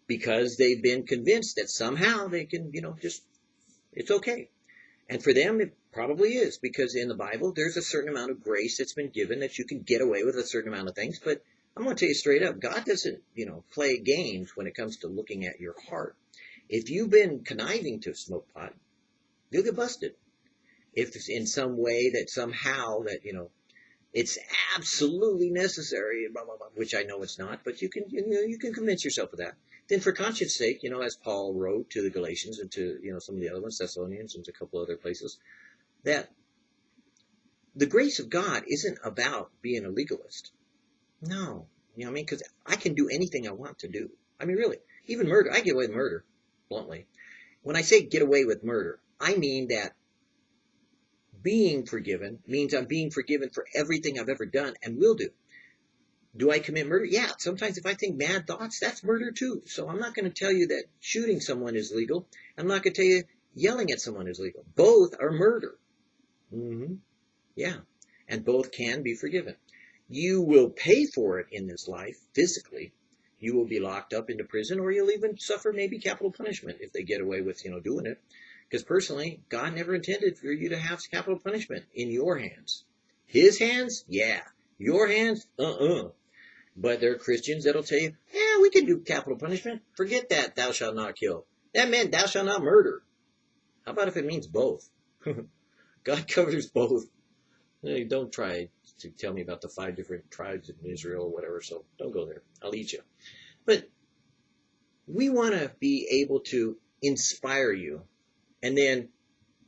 because they've been convinced that somehow they can, you know, just, it's okay. And for them, it probably is because in the Bible, there's a certain amount of grace that's been given that you can get away with a certain amount of things. But I'm going to tell you straight up, God doesn't, you know, play games when it comes to looking at your heart. If you've been conniving to smoke pot, you'll get busted if it's in some way that somehow that you know it's absolutely necessary, blah, blah, blah, which I know it's not, but you can you know you can convince yourself of that. Then, for conscience sake, you know, as Paul wrote to the Galatians and to you know some of the other ones, Thessalonians and a couple other places, that the grace of God isn't about being a legalist. No, you know what I mean? Because I can do anything I want to do. I mean, really, even murder. I get away with murder, bluntly. When I say get away with murder, I mean that being forgiven means I'm being forgiven for everything I've ever done and will do. Do I commit murder? Yeah, sometimes if I think mad thoughts, that's murder too. So I'm not going to tell you that shooting someone is legal. I'm not going to tell you yelling at someone is legal. Both are murder. Mm-hmm. Yeah, and both can be forgiven. You will pay for it in this life physically. You will be locked up into prison, or you'll even suffer maybe capital punishment if they get away with you know doing it. Because personally, God never intended for you to have capital punishment in your hands. His hands, yeah. Your hands, uh-uh. But there are Christians that'll tell you, yeah, we can do capital punishment. Forget that, thou shalt not kill. That meant thou shalt not murder. How about if it means both? [LAUGHS] God covers both. Hey, don't try to tell me about the five different tribes in Israel or whatever, so don't go there. I'll eat you. But we want to be able to inspire you and then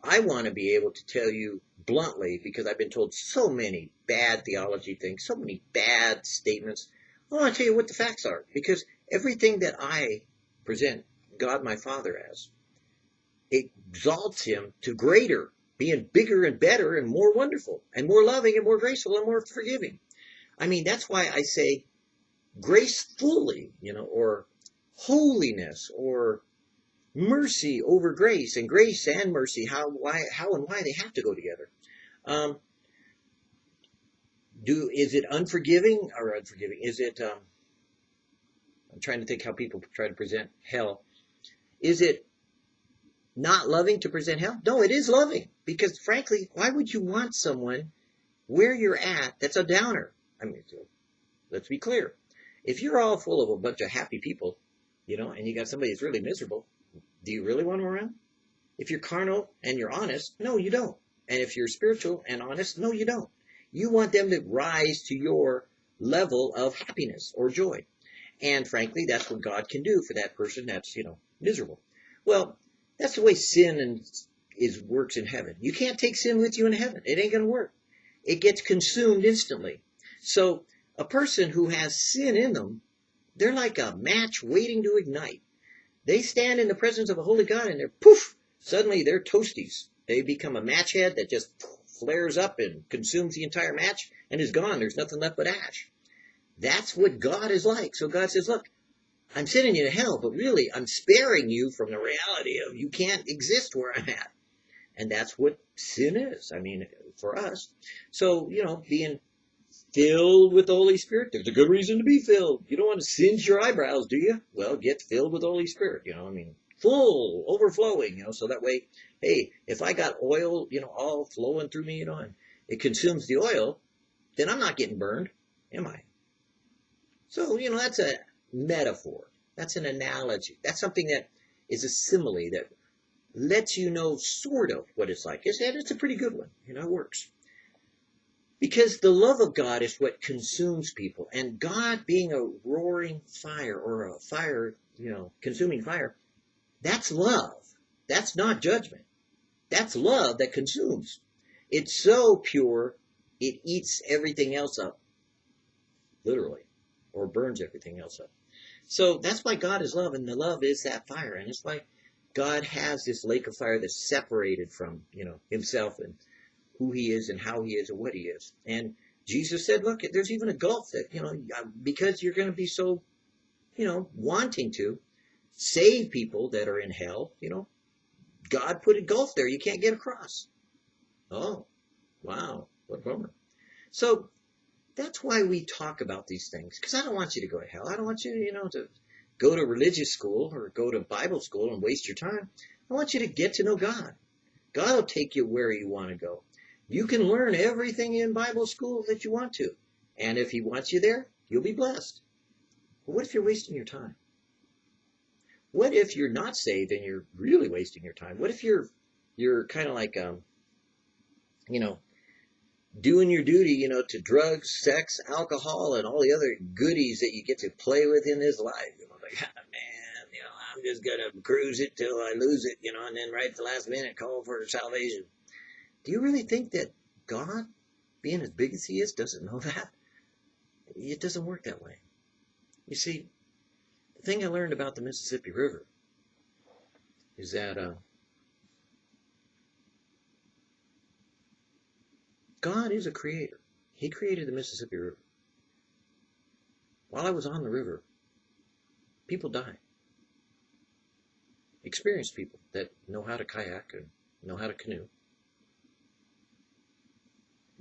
I want to be able to tell you bluntly, because I've been told so many bad theology things, so many bad statements. I want to tell you what the facts are, because everything that I present God my Father as exalts him to greater, being bigger and better and more wonderful and more loving and more graceful and more forgiving. I mean, that's why I say gracefully, you know, or holiness or mercy over grace and grace and mercy, how, why, how and why they have to go together. Um, do, is it unforgiving or unforgiving? Is it, um, I'm trying to think how people try to present hell. Is it not loving to present hell? No, it is loving because frankly, why would you want someone where you're at that's a downer? I mean, let's be clear. If you're all full of a bunch of happy people, you know, and you got somebody that's really miserable, do you really want them around? If you're carnal and you're honest, no, you don't. And if you're spiritual and honest, no, you don't. You want them to rise to your level of happiness or joy. And frankly, that's what God can do for that person that's, you know, miserable. Well, that's the way sin and is works in heaven. You can't take sin with you in heaven. It ain't going to work. It gets consumed instantly. So a person who has sin in them, they're like a match waiting to ignite. They stand in the presence of a holy God and they're poof, suddenly they're toasties. They become a match head that just flares up and consumes the entire match and is gone. There's nothing left but ash. That's what God is like. So God says, look, I'm sending you to hell, but really I'm sparing you from the reality of you can't exist where I'm at. And that's what sin is. I mean, for us. So, you know, being filled with the Holy Spirit. There's a good reason to be filled. You don't want to singe your eyebrows, do you? Well, get filled with the Holy Spirit. You know, I mean, full, overflowing. You know, so that way, hey, if I got oil, you know, all flowing through me, you know, and it consumes the oil, then I'm not getting burned, am I? So, you know, that's a metaphor. That's an analogy. That's something that is a simile that lets you know sort of what it's like. And it's a pretty good one. You know, it works. Because the love of God is what consumes people. And God being a roaring fire or a fire, you know, consuming fire, that's love. That's not judgment. That's love that consumes. It's so pure, it eats everything else up. Literally. Or burns everything else up. So that's why God is love, and the love is that fire. And it's why God has this lake of fire that's separated from, you know, himself and who he is and how he is and what he is. And Jesus said, look, there's even a gulf that, you know, because you're going to be so, you know, wanting to save people that are in hell, you know, God put a gulf there you can't get across. Oh, wow, what a bummer. So that's why we talk about these things, because I don't want you to go to hell. I don't want you, you know, to go to religious school or go to Bible school and waste your time. I want you to get to know God. God will take you where you want to go. You can learn everything in Bible school that you want to. And if he wants you there, you'll be blessed. But what if you're wasting your time? What if you're not saved and you're really wasting your time? What if you're you're kind of like um you know doing your duty, you know, to drugs, sex, alcohol, and all the other goodies that you get to play with in this life. You know, like, ah, man, you know, I'm just gonna cruise it till I lose it, you know, and then right at the last minute call for salvation. Do you really think that God, being as big as He is, doesn't know [LAUGHS] that? It doesn't work that way. You see, the thing I learned about the Mississippi River is that uh, God is a creator. He created the Mississippi River. While I was on the river, people died. Experienced people that know how to kayak and know how to canoe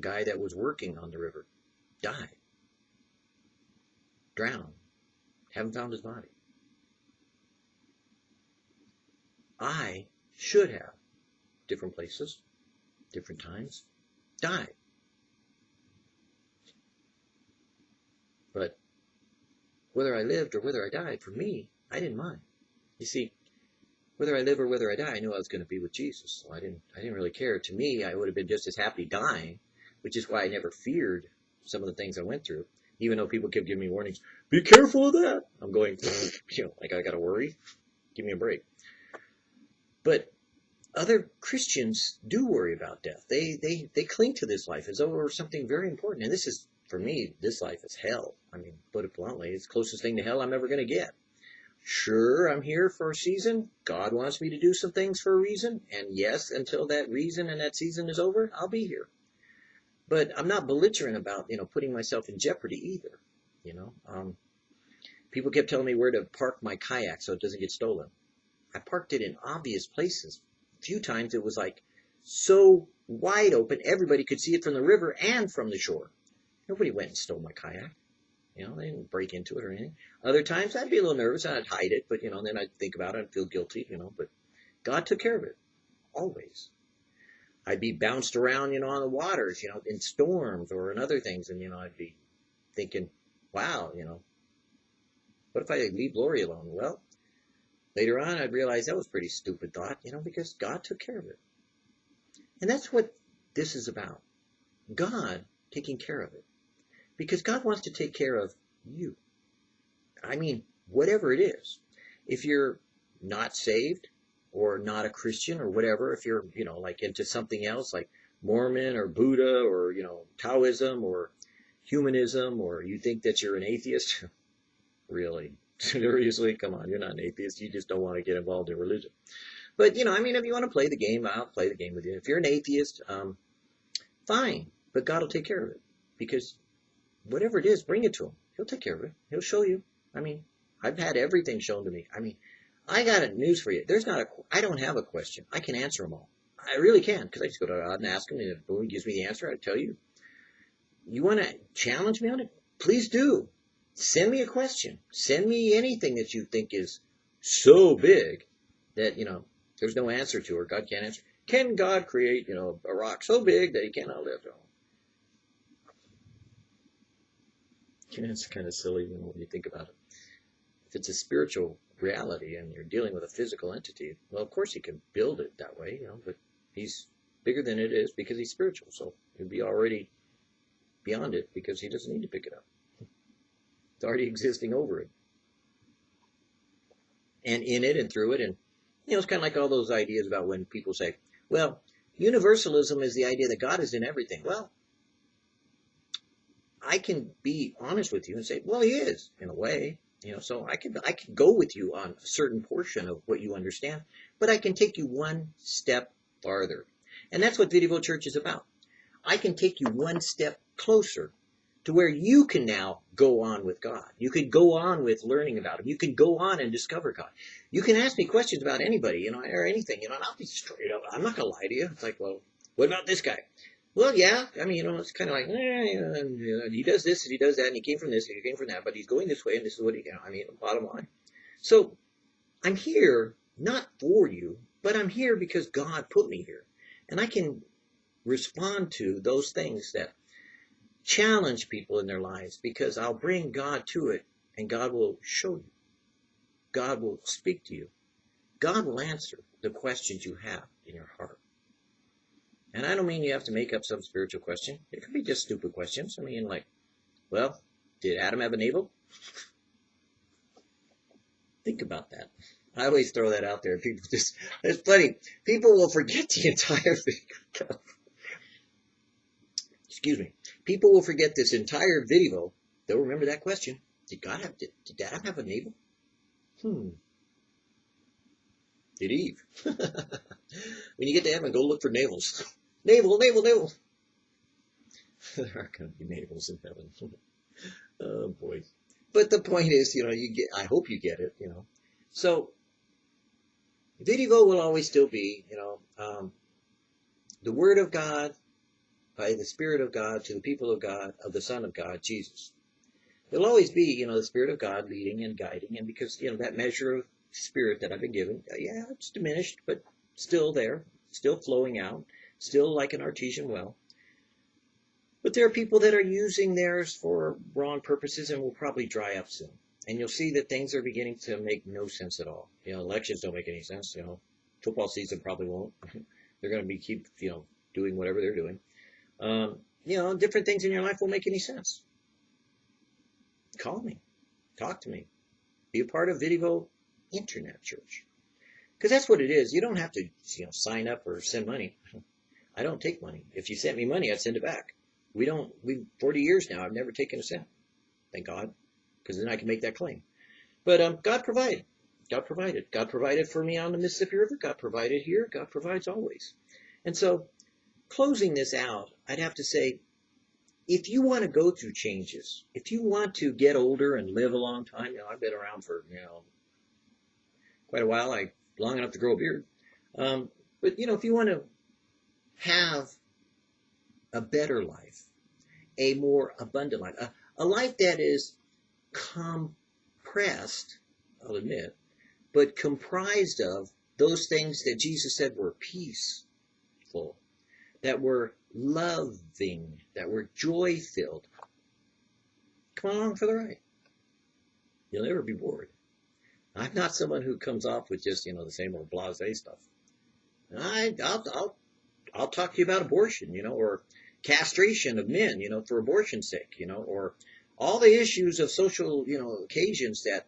guy that was working on the river died, drowned, haven't found his body. I should have, different places, different times, died. But whether I lived or whether I died, for me, I didn't mind. You see, whether I live or whether I die, I knew I was going to be with Jesus. So I didn't, I didn't really care. To me, I would have been just as happy dying which is why I never feared some of the things I went through. Even though people kept giving me warnings, be careful of that. I'm going, [LAUGHS] you know, like I got to worry. Give me a break. But other Christians do worry about death. They, they, they cling to this life as though it were something very important. And this is, for me, this life is hell. I mean, put it bluntly, it's the closest thing to hell I'm ever going to get. Sure, I'm here for a season. God wants me to do some things for a reason. And yes, until that reason and that season is over, I'll be here. But I'm not belligerent about, you know, putting myself in jeopardy either. You know, um, People kept telling me where to park my kayak so it doesn't get stolen. I parked it in obvious places. Few times it was like so wide open, everybody could see it from the river and from the shore. Nobody went and stole my kayak. You know, they didn't break into it or anything. Other times I'd be a little nervous and I'd hide it, but you know, then I'd think about it and feel guilty, you know, but God took care of it. Always. I'd be bounced around, you know, on the waters, you know, in storms or in other things, and you know, I'd be thinking, wow, you know, what if I leave Lori alone? Well, later on I'd realize that was pretty stupid thought, you know, because God took care of it. And that's what this is about. God taking care of it. Because God wants to take care of you. I mean, whatever it is. If you're not saved or not a Christian or whatever, if you're, you know, like into something else like Mormon or Buddha or, you know, Taoism or humanism or you think that you're an atheist, [LAUGHS] really, seriously, come on, you're not an atheist. You just don't want to get involved in religion. But, you know, I mean, if you want to play the game, I'll play the game with you. If you're an atheist, um, fine, but God will take care of it. Because whatever it is, bring it to him. He'll take care of it. He'll show you. I mean, I've had everything shown to me. I mean, I got a news for you. There's not a, I don't have a question. I can answer them all. I really can, because I just go to God and ask him, and if he gives me the answer, I tell you. You want to challenge me on it? Please do. Send me a question. Send me anything that you think is so big that, you know, there's no answer to or God can't answer. Can God create, you know, a rock so big that he cannot lift it? You know, it's kind of silly you know, when you think about it. If it's a spiritual reality and you're dealing with a physical entity, well, of course he can build it that way, you know, but he's bigger than it is because he's spiritual. So he'd be already beyond it because he doesn't need to pick it up. It's already existing over it. And in it and through it. And, you know, it's kind of like all those ideas about when people say, well, universalism is the idea that God is in everything. Well, I can be honest with you and say, well, he is in a way. You know, so I could I could go with you on a certain portion of what you understand, but I can take you one step farther. And that's what Video Church is about. I can take you one step closer to where you can now go on with God. You can go on with learning about Him. You can go on and discover God. You can ask me questions about anybody, you know, or anything, you know, and I'll be straight up. I'm not going to lie to you. It's like, well, what about this guy? Well, yeah, I mean, you know, it's kind of like, eh, you know, he does this and he does that and he came from this and he came from that, but he's going this way and this is what he, you know, I mean, bottom line. So I'm here not for you, but I'm here because God put me here. And I can respond to those things that challenge people in their lives because I'll bring God to it and God will show you. God will speak to you. God will answer the questions you have in your heart. And I don't mean you have to make up some spiritual question. It could be just stupid questions. I mean, like, well, did Adam have a navel? Think about that. I always throw that out there. People just, there's plenty. People will forget the entire [LAUGHS] thing. Excuse me. People will forget this entire video. They'll remember that question. Did God have, did, did Adam have a navel? Hmm. Did Eve? [LAUGHS] when you get to heaven, go look for navels. [LAUGHS] Navel, navel, navel. [LAUGHS] there aren't going to be navels in heaven. oh boy. But the point is, you know, you get, I hope you get it, you know. So, Video will always still be, you know, um, the Word of God by the Spirit of God to the people of God, of the Son of God, Jesus. There'll always be, you know, the Spirit of God leading and guiding, and because, you know, that measure of Spirit that I've been given, uh, yeah, it's diminished, but still there, still flowing out still like an artesian well. But there are people that are using theirs for wrong purposes and will probably dry up soon. And you'll see that things are beginning to make no sense at all. You know, elections don't make any sense. You know, football season probably won't. [LAUGHS] they're going to be keep, you know, doing whatever they're doing. Um, you know, different things in your life won't make any sense. Call me. Talk to me. Be a part of Video Internet Church. Because that's what it is. You don't have to, you know, sign up or send money. [LAUGHS] I don't take money. If you sent me money, I'd send it back. We don't, we, 40 years now, I've never taken a cent. Thank God. Because then I can make that claim. But um, God provided. God provided. God provided for me on the Mississippi River. God provided here. God provides always. And so, closing this out, I'd have to say, if you want to go through changes, if you want to get older and live a long time, you know, I've been around for, you know, quite a while, like long enough to grow a beard. Um, but you know, if you want to have a better life, a more abundant life, a, a life that is compressed, I'll admit, but comprised of those things that Jesus said were peaceful, that were loving, that were joy filled. Come along for the ride. You'll never be bored. I'm not someone who comes off with just, you know, the same old blase stuff. I, I'll, I'll, I'll talk to you about abortion, you know, or castration of men, you know, for abortion's sake, you know, or all the issues of social, you know, occasions that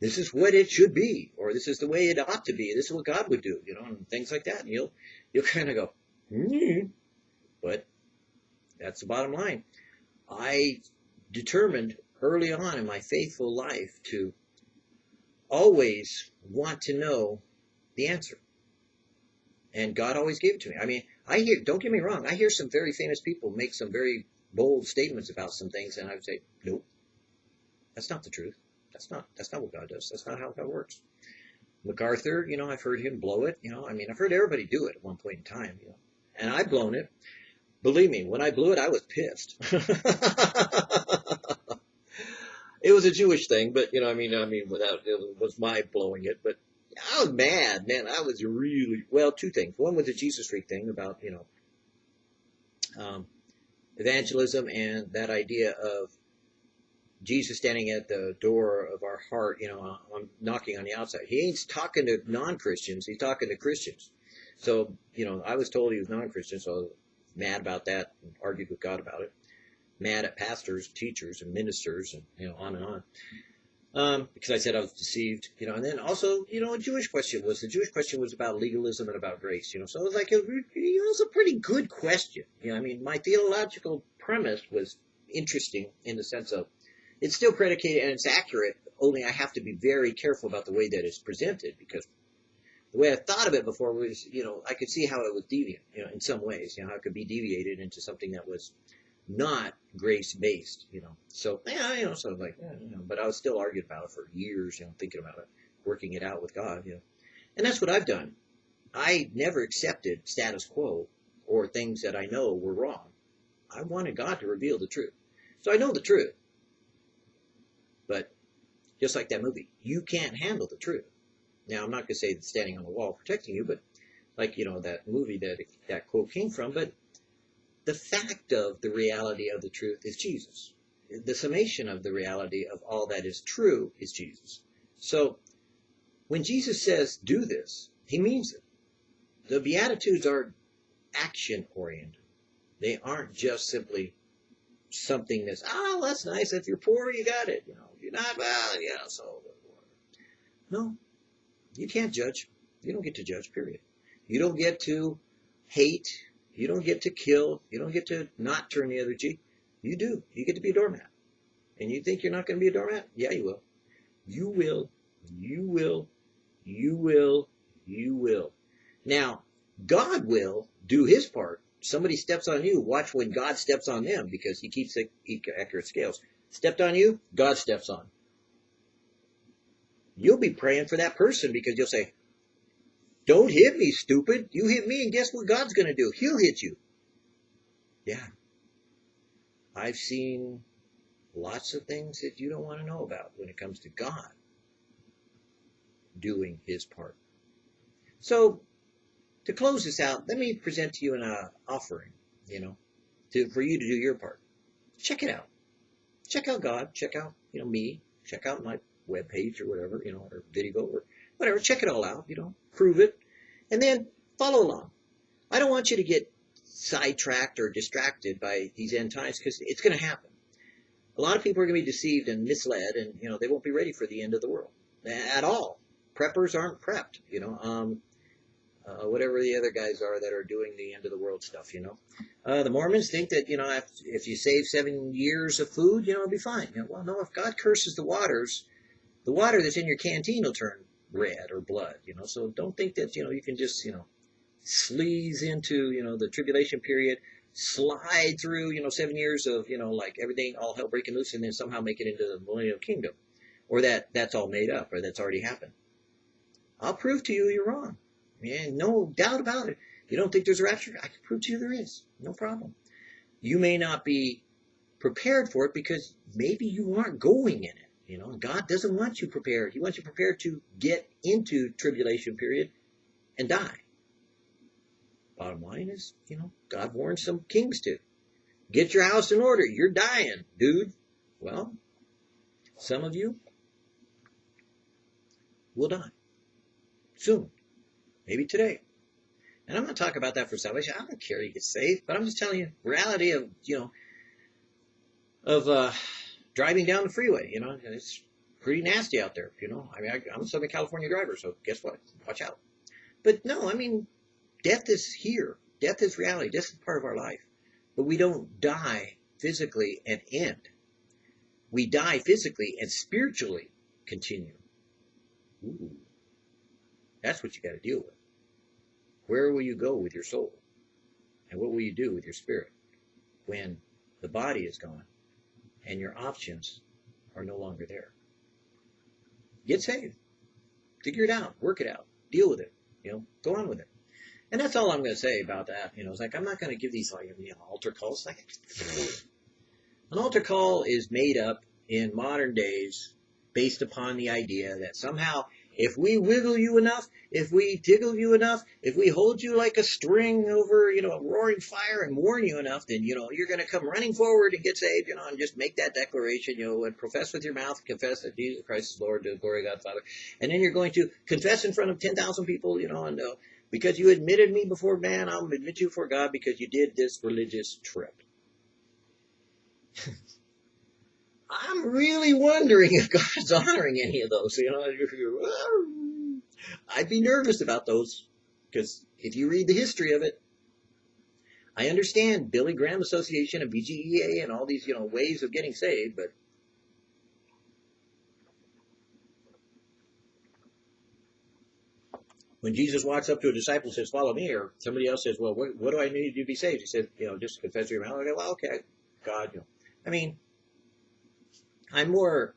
this is what it should be, or this is the way it ought to be, this is what God would do, you know, and things like that. And you'll, you'll [LAUGHS] kind of go. Hmm. But that's the bottom line. I determined early on in my faithful life to always want to know the answer. And God always gave it to me. I mean, I hear, don't get me wrong, I hear some very famous people make some very bold statements about some things, and I would say, nope, that's not the truth. That's not, that's not what God does. That's not how God works. MacArthur, you know, I've heard him blow it, you know, I mean, I've heard everybody do it at one point in time, you know, and I've blown it. Believe me, when I blew it, I was pissed. [LAUGHS] it was a Jewish thing, but you know, I mean, I mean, without it was my blowing it, but I was mad, man. I was really well. Two things. One was the Jesus freak thing about you know um, evangelism and that idea of Jesus standing at the door of our heart, you know, I'm knocking on the outside. He ain't talking to non-Christians. He's talking to Christians. So, you know, I was told he was non-Christian, so I was mad about that and argued with God about it mad at pastors, teachers, and ministers, and you know, on and on. Um, because I said I was deceived, you know, and then also, you know, a Jewish question was the Jewish question was about legalism and about grace, you know, so it was like, it, it was a pretty good question. You know, I mean, my theological premise was interesting in the sense of it's still predicated and it's accurate, only I have to be very careful about the way that it's presented because the way I thought of it before was, you know, I could see how it was deviant, you know, in some ways, you know, how it could be deviated into something that was not grace based, you know. So yeah, you know, sort of like, yeah, you know, but I was still arguing about it for years, you know, thinking about it, working it out with God, you know. And that's what I've done. I never accepted status quo or things that I know were wrong. I wanted God to reveal the truth. So I know the truth. But just like that movie, you can't handle the truth. Now I'm not gonna say that standing on the wall protecting you, but like, you know, that movie that that quote came from, but the fact of the reality of the truth is Jesus. The summation of the reality of all that is true is Jesus. So when Jesus says, do this, he means it. The Beatitudes are action oriented. They aren't just simply something that's, oh, that's nice. If you're poor, you got it. You know, if you're not, well, yeah, so. No, you can't judge. You don't get to judge, period. You don't get to hate you don't get to kill. You don't get to not turn the other cheek. You do. You get to be a doormat. And you think you're not going to be a doormat? Yeah, you will. You will. You will. You will. You will. Now, God will do his part. Somebody steps on you. Watch when God steps on them because he keeps accurate scales. Stepped on you, God steps on. You'll be praying for that person because you'll say, don't hit me, stupid. You hit me, and guess what God's going to do? He'll hit you. Yeah. I've seen lots of things that you don't want to know about when it comes to God doing his part. So, to close this out, let me present to you an uh, offering, you know, to, for you to do your part. Check it out. Check out God. Check out, you know, me. Check out my web page or whatever, you know, or video or whatever. Check it all out, you know, prove it, and then follow along. I don't want you to get sidetracked or distracted by these end times because it's going to happen. A lot of people are going to be deceived and misled, and you know they won't be ready for the end of the world at all. Preppers aren't prepped, you know. Um, uh, whatever the other guys are that are doing the end of the world stuff, you know. Uh, the Mormons think that, you know, if, if you save seven years of food, you know, it'll be fine. You know, well, no, if God curses the waters, the water that's in your canteen will turn red or blood, you know. So don't think that, you know, you can just, you know, sleaze into, you know, the tribulation period, slide through, you know, seven years of, you know, like everything all hell breaking loose and then somehow make it into the millennial kingdom. Or that that's all made up or that's already happened. I'll prove to you you're wrong. And no doubt about it. You don't think there's a rapture? I can prove to you there is. No problem. You may not be prepared for it because maybe you aren't going in it. You know, God doesn't want you prepared. He wants you prepared to get into tribulation period and die. Bottom line is, you know, God warned some kings to get your house in order. You're dying, dude. Well, some of you will die soon, maybe today. And I'm not talking about that for salvation. I don't care you get saved, but I'm just telling you reality of you know of uh, driving down the freeway. You know, it's pretty nasty out there. You know, I mean, I, I'm a Southern California driver, so guess what? Watch out. But no, I mean, death is here. Death is reality. Death is part of our life. But we don't die physically and end. We die physically and spiritually continue. Ooh. That's what you got to deal with. Where will you go with your soul? And what will you do with your spirit when the body is gone and your options are no longer there? Get saved. Figure it out. Work it out. Deal with it. You know, go on with it. And that's all I'm going to say about that. You know, it's like I'm not going to give these like you know, altar calls. Like [LAUGHS] an altar call is made up in modern days based upon the idea that somehow if we wiggle you enough, if we tickle you enough, if we hold you like a string over, you know, a roaring fire and warn you enough, then, you know, you're going to come running forward and get saved, you know, and just make that declaration, you know, and profess with your mouth, confess that Jesus Christ is Lord to the glory of God Father. And then you're going to confess in front of 10,000 people, you know, and uh, because you admitted me before man, I'll admit you before God because you did this religious trip. [LAUGHS] I'm really wondering if God's honoring any of those. You know, I'd be nervous about those because if you read the history of it, I understand Billy Graham Association and BGEA and all these you know ways of getting saved, but when Jesus walks up to a disciple and says, "Follow me," or somebody else says, "Well, what, what do I need to be saved?" He said, "You know, just confess your mouth." I go, "Well, okay, God." You know, I mean, I'm more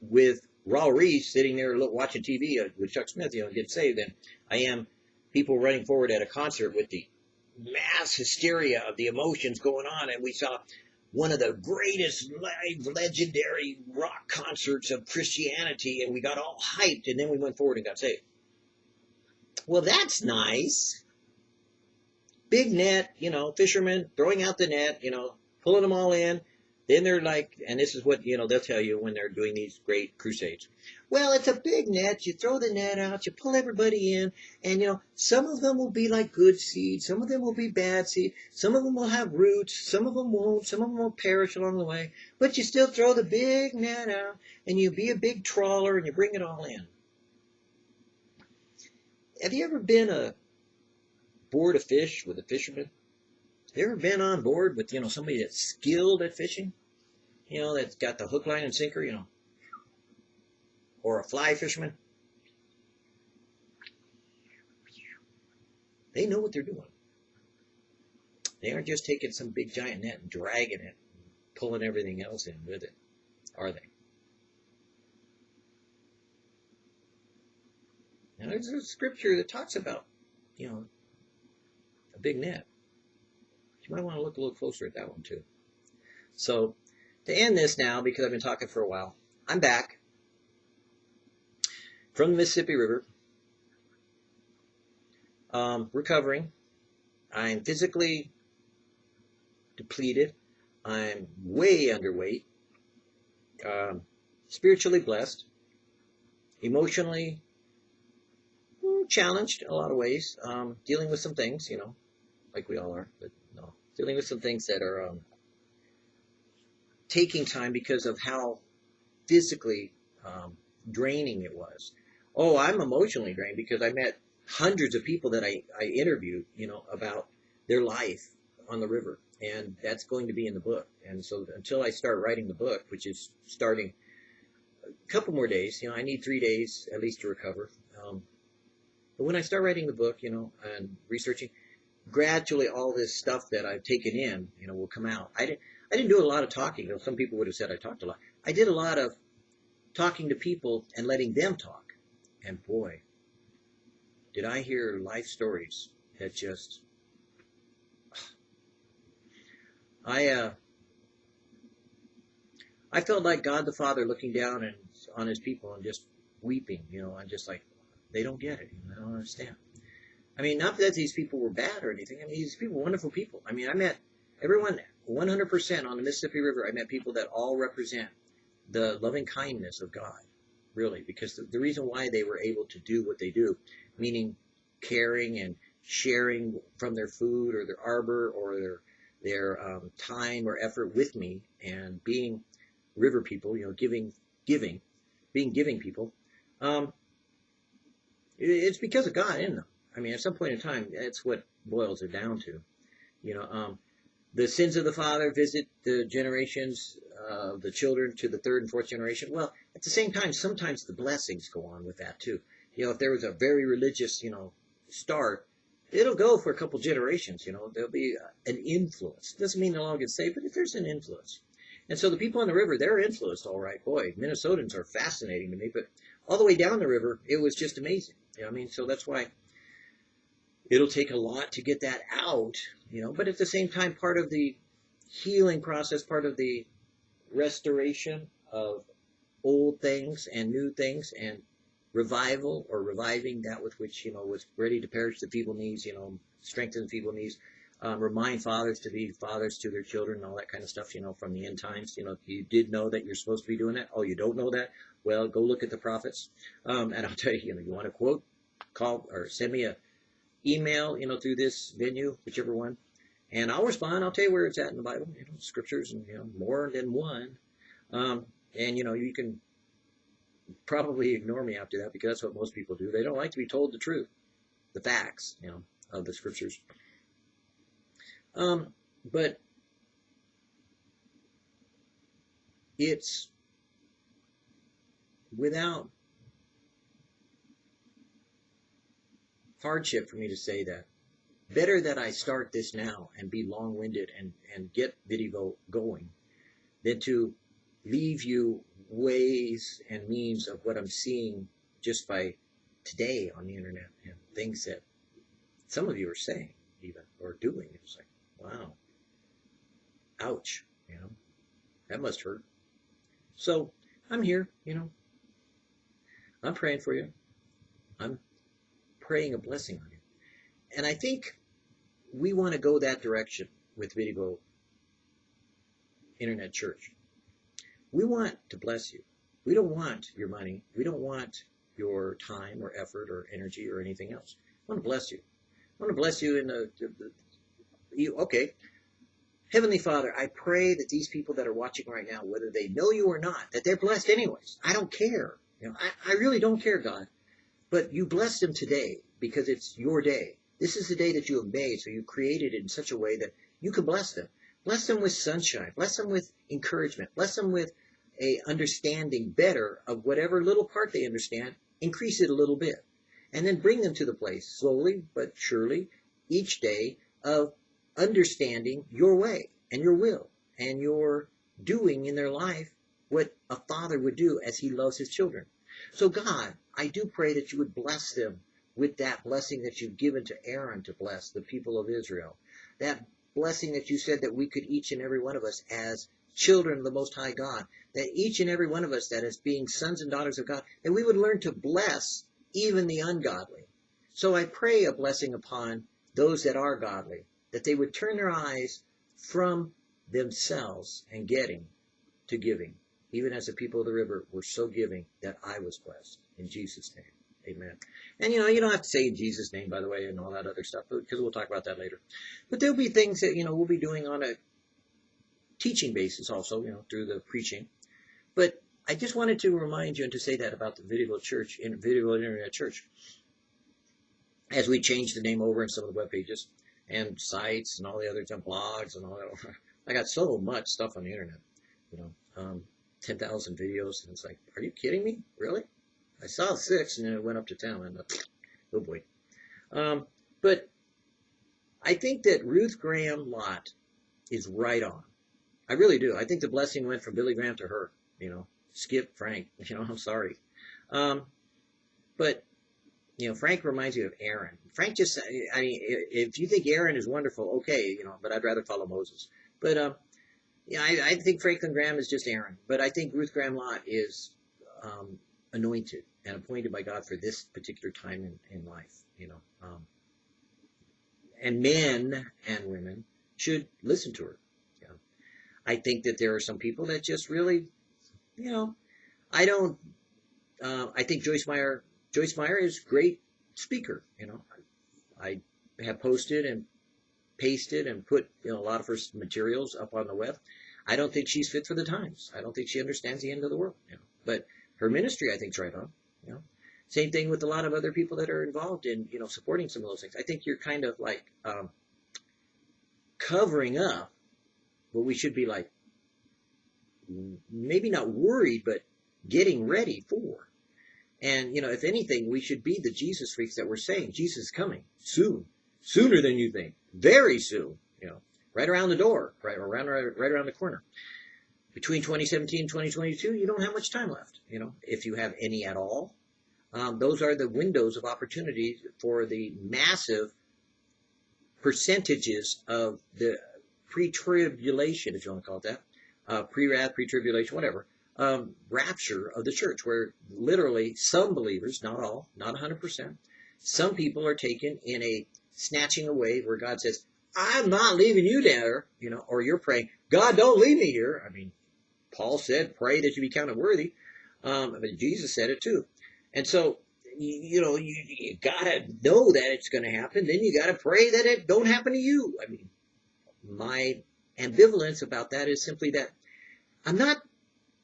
with Raul Ries sitting there watching TV uh, with Chuck Smith, you know, get saved, than I am people running forward at a concert with the mass hysteria of the emotions going on. And we saw one of the greatest live legendary rock concerts of Christianity, and we got all hyped, and then we went forward and got saved. Well, that's nice. Big net, you know, fishermen throwing out the net, you know, pulling them all in. Then they're like, and this is what, you know, they'll tell you when they're doing these great crusades. Well, it's a big net. You throw the net out, you pull everybody in, and, you know, some of them will be like good seed, some of them will be bad seed, some of them will have roots, some of them won't, some of them will perish along the way, but you still throw the big net out, and you be a big trawler, and you bring it all in. Have you ever been a board of fish with a fisherman? Have you ever been on board with, you know, somebody that's skilled at fishing? You know, that's got the hook, line, and sinker, you know, or a fly fisherman. They know what they're doing. They aren't just taking some big giant net and dragging it, pulling everything else in with it, are they? Now, there's a scripture that talks about, you know, a big net. You might want to look a little closer at that one too. So, to end this now, because I've been talking for a while, I'm back from the Mississippi River, um, recovering. I'm physically depleted. I'm way underweight. Um, spiritually blessed. Emotionally hmm, challenged a lot of ways. Um, dealing with some things, you know, like we all are, but no, dealing with some things that are um, taking time because of how physically um, draining it was. Oh, I'm emotionally drained because I met hundreds of people that I, I interviewed, you know, about their life on the river. And that's going to be in the book. And so until I start writing the book, which is starting a couple more days, you know, I need three days at least to recover. Um, but when I start writing the book, you know, and researching, gradually all this stuff that I've taken in, you know, will come out. I didn't, I didn't do a lot of talking. Some people would have said I talked a lot. I did a lot of talking to people and letting them talk. And boy, did I hear life stories that just, [SIGHS] I, uh, I felt like God the Father looking down and on his people and just weeping, you know, and just like, they don't get it. I don't understand. I mean, not that these people were bad or anything. I mean, these people were wonderful people. I mean, I met everyone 100% on the Mississippi River. I met people that all represent the loving kindness of God, really, because the, the reason why they were able to do what they do, meaning caring and sharing from their food or their arbor or their their um, time or effort with me and being river people, you know, giving, giving, being giving people, um, it's because of God in them. I mean, at some point in time, that's what boils it down to. You know, um, the sins of the father visit the generations of uh, the children to the third and fourth generation. Well, at the same time, sometimes the blessings go on with that too. You know, if there was a very religious, you know, start, it'll go for a couple generations. You know, there'll be an influence. Doesn't mean they'll all get saved, but if there's an influence. And so the people on the river, they're influenced, all right. Boy, Minnesotans are fascinating to me, but all the way down the river, it was just amazing. You know I mean? So that's why it'll take a lot to get that out, you know, but at the same time, part of the healing process, part of the restoration of old things and new things and revival or reviving that with which, you know, was ready to perish the feeble knees, you know, strengthen the feeble knees, um, remind fathers to be fathers to their children and all that kind of stuff, you know, from the end times. You know, you did know that you're supposed to be doing that. Oh, you don't know that? Well, go look at the prophets. Um, and I'll tell you, you know, you want to quote, call or send me a email, you know, through this venue, whichever one, and I'll respond. I'll tell you where it's at in the Bible, you know, scriptures and, you know, more than one. Um, and, you know, you can probably ignore me after that because that's what most people do. They don't like to be told the truth, the facts, you know, of the scriptures. Um, but it's without hardship for me to say that. Better that I start this now and be long-winded and, and get video going than to leave you ways and means of what I'm seeing just by today on the internet and things that some of you are saying even or doing. It's like, wow, ouch, you know, that must hurt. So I'm here, you know, I'm praying for you. I'm praying a blessing on you. And I think we want to go that direction with Video Internet Church. We want to bless you. We don't want your money. We don't want your time or effort or energy or anything else. I want to bless you. I want to bless you in the, the, the you, okay. Heavenly Father, I pray that these people that are watching right now, whether they know you or not, that they're blessed anyways. I don't care. You know, I, I really don't care, God. But you bless them today because it's your day. This is the day that you have made, so you created it in such a way that you can bless them. Bless them with sunshine. Bless them with encouragement. Bless them with a understanding better of whatever little part they understand. Increase it a little bit. And then bring them to the place, slowly but surely, each day, of understanding your way and your will and your doing in their life what a father would do as he loves his children. So God, I do pray that you would bless them with that blessing that you've given to Aaron to bless the people of Israel. That blessing that you said that we could each and every one of us as children of the Most High God, that each and every one of us that is being sons and daughters of God, that we would learn to bless even the ungodly. So I pray a blessing upon those that are godly, that they would turn their eyes from themselves and getting to giving, even as the people of the river were so giving that I was blessed. In Jesus' name, amen. And you know, you don't have to say in Jesus' name, by the way, and all that other stuff, because we'll talk about that later. But there'll be things that, you know, we'll be doing on a teaching basis also, you know, through the preaching. But I just wanted to remind you and to say that about the Video Church, in Video Internet Church. As we change the name over in some of the web pages, and sites and all the other blogs and all that. [LAUGHS] I got so much stuff on the internet, you know, um, 10,000 videos. And it's like, are you kidding me? Really? I saw six and then it went up to 10. And [SNIFFS] oh boy. Um, but I think that Ruth Graham Lott is right on. I really do. I think the blessing went from Billy Graham to her. You know, skip Frank. [LAUGHS] You know, I'm sorry. Um, but you know, Frank reminds me of Aaron. Frank just, I mean, if you think Aaron is wonderful, okay, you know, but I'd rather follow Moses. But um, yeah, I, I think Franklin Graham is just Aaron. But I think Ruth Graham Lott is um, anointed and appointed by God for this particular time in, in life. You know, um, and men and women should listen to her. I think that there are some people that just really, you know, I don't. Uh, I think Joyce Meyer. Joyce Meyer is great speaker. You know, I have posted and pasted and put you know a lot of her materials up on the web. I don't think she's fit for the times. I don't think she understands the end of the world. You know. But her ministry, I think, is right on. You know, same thing with a lot of other people that are involved in you know supporting some of those things. I think you're kind of like um, covering up what we should be like, maybe not worried, but getting ready for. And, you know, if anything, we should be the Jesus freaks that we're saying Jesus is coming soon, sooner than you think, very soon, you know, right around the door, right around, right around the corner. Between 2017 and 2022, you don't have much time left, you know, if you have any at all. Um, those are the windows of opportunity for the massive percentages of the pre-tribulation, if you want to call it that, uh, pre-wrath, pre-tribulation, whatever, um, rapture of the church, where literally some believers, not all, not 100%, some people are taken in a snatching away where God says, I'm not leaving you there, you know, or you're praying, God, don't leave me here. I mean, Paul said, pray that you be counted worthy. Um, but Jesus said it too. And so, you, you know, you, you gotta know that it's going to happen. Then you gotta pray that it don't happen to you. I mean, my ambivalence about that is simply that I'm not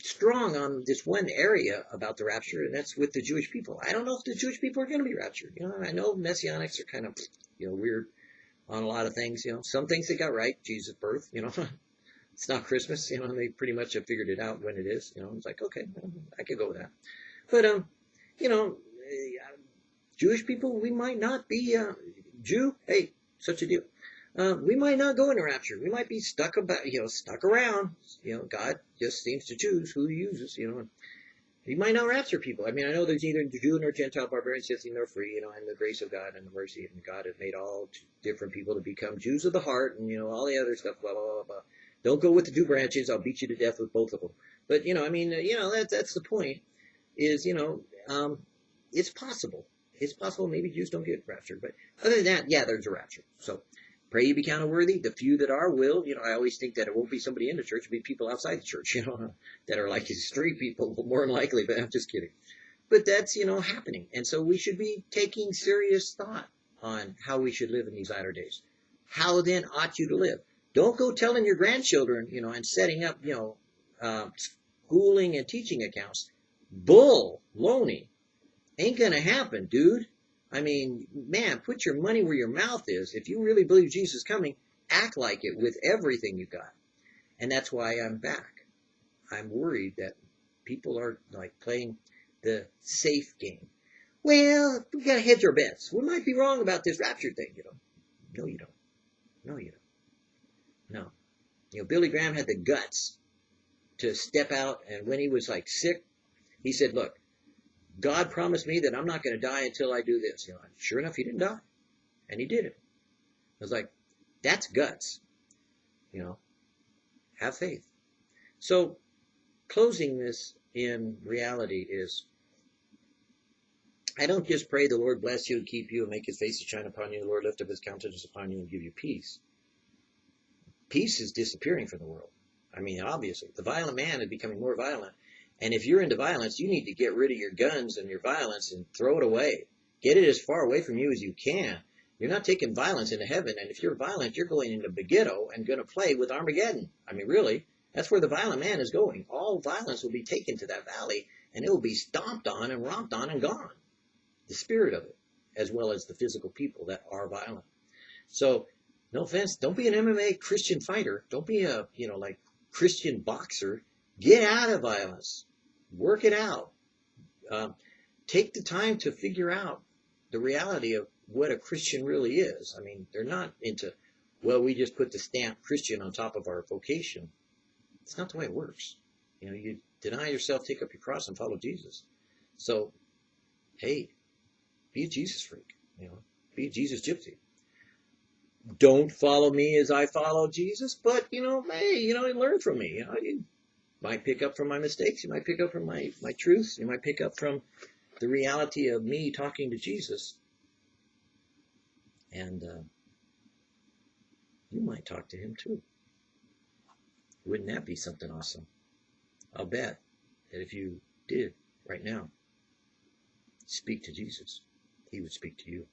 strong on this one area about the rapture, and that's with the Jewish people. I don't know if the Jewish people are going to be raptured. You know, I know messianics are kind of, you know, weird on a lot of things. You know, some things they got right, Jesus' birth. You know, [LAUGHS] it's not Christmas. You know, and they pretty much have figured it out when it is. You know, it's like okay, I could go with that. But um, you know, Jewish people, we might not be uh, Jew. Hey, such a deal. Uh, we might not go into rapture. We might be stuck about, you know, stuck around. You know, God just seems to choose who He uses. You know, He might not rapture people. I mean, I know there's neither Jew nor Gentile, barbarian, Scythian, nor free. You know, and the grace of God and the mercy and God has made all different people to become Jews of the heart, and you know all the other stuff. Blah blah blah blah. Don't go with the two branches. I'll beat you to death with both of them. But you know, I mean, you know, that's that's the point. Is you know, um, it's possible. It's possible maybe Jews don't get raptured, but other than that, yeah, there's a rapture. So Pray you be counted worthy. The few that are will. You know, I always think that it won't be somebody in the church, it'll be people outside the church, [LAUGHS] you know, that are like [LAUGHS] street people, [LAUGHS] more than likely, but I'm just kidding. But that's, you know, happening. And so we should be taking serious thought on how we should live in these latter days. How then ought you to live? Don't go telling your grandchildren, you know, and setting up, you know, uh, schooling and teaching accounts. Bull, loney. Ain't gonna happen, dude. I mean, man, put your money where your mouth is. If you really believe Jesus is coming, act like it with everything you got. And that's why I'm back. I'm worried that people are like playing the safe game. Well, we gotta hedge our bets. We might be wrong about this rapture thing, you know. No, you don't. No, you don't. No. You know, Billy Graham had the guts to step out, and when he was like sick, he said, look, God promised me that I'm not going to die until I do this. You know, sure enough, he didn't die, and he did it. I was like, that's guts. You know, have faith. So, closing this in reality is, I don't just pray the Lord bless you and keep you and make His face to shine upon you. The Lord lift up His countenance upon you and give you peace. Peace is disappearing from the world. I mean, obviously, the violent man is becoming more violent and if you're into violence, you need to get rid of your guns and your violence and throw it away. Get it as far away from you as you can. You're not taking violence into heaven. And if you're violent, you're going into Megiddo and going to play with Armageddon. I mean, really, that's where the violent man is going. All violence will be taken to that valley and it will be stomped on and romped on and gone. The spirit of it, as well as the physical people that are violent. So, no offense, don't be an MMA Christian fighter. Don't be a, you know, like Christian boxer Get out of violence. Work it out. Um, take the time to figure out the reality of what a Christian really is. I mean, they're not into, well, we just put the stamp Christian on top of our vocation. It's not the way it works. You know, you deny yourself, take up your cross, and follow Jesus. So, hey, be a Jesus freak. You know, be a Jesus gypsy. Don't follow me as I follow Jesus, but you know, hey, you know, learn from me. You know, you might pick up from my mistakes. You might pick up from my my truths. You might pick up from the reality of me talking to Jesus. And uh, you might talk to him too. Wouldn't that be something awesome? I'll bet that if you did right now speak to Jesus, he would speak to you.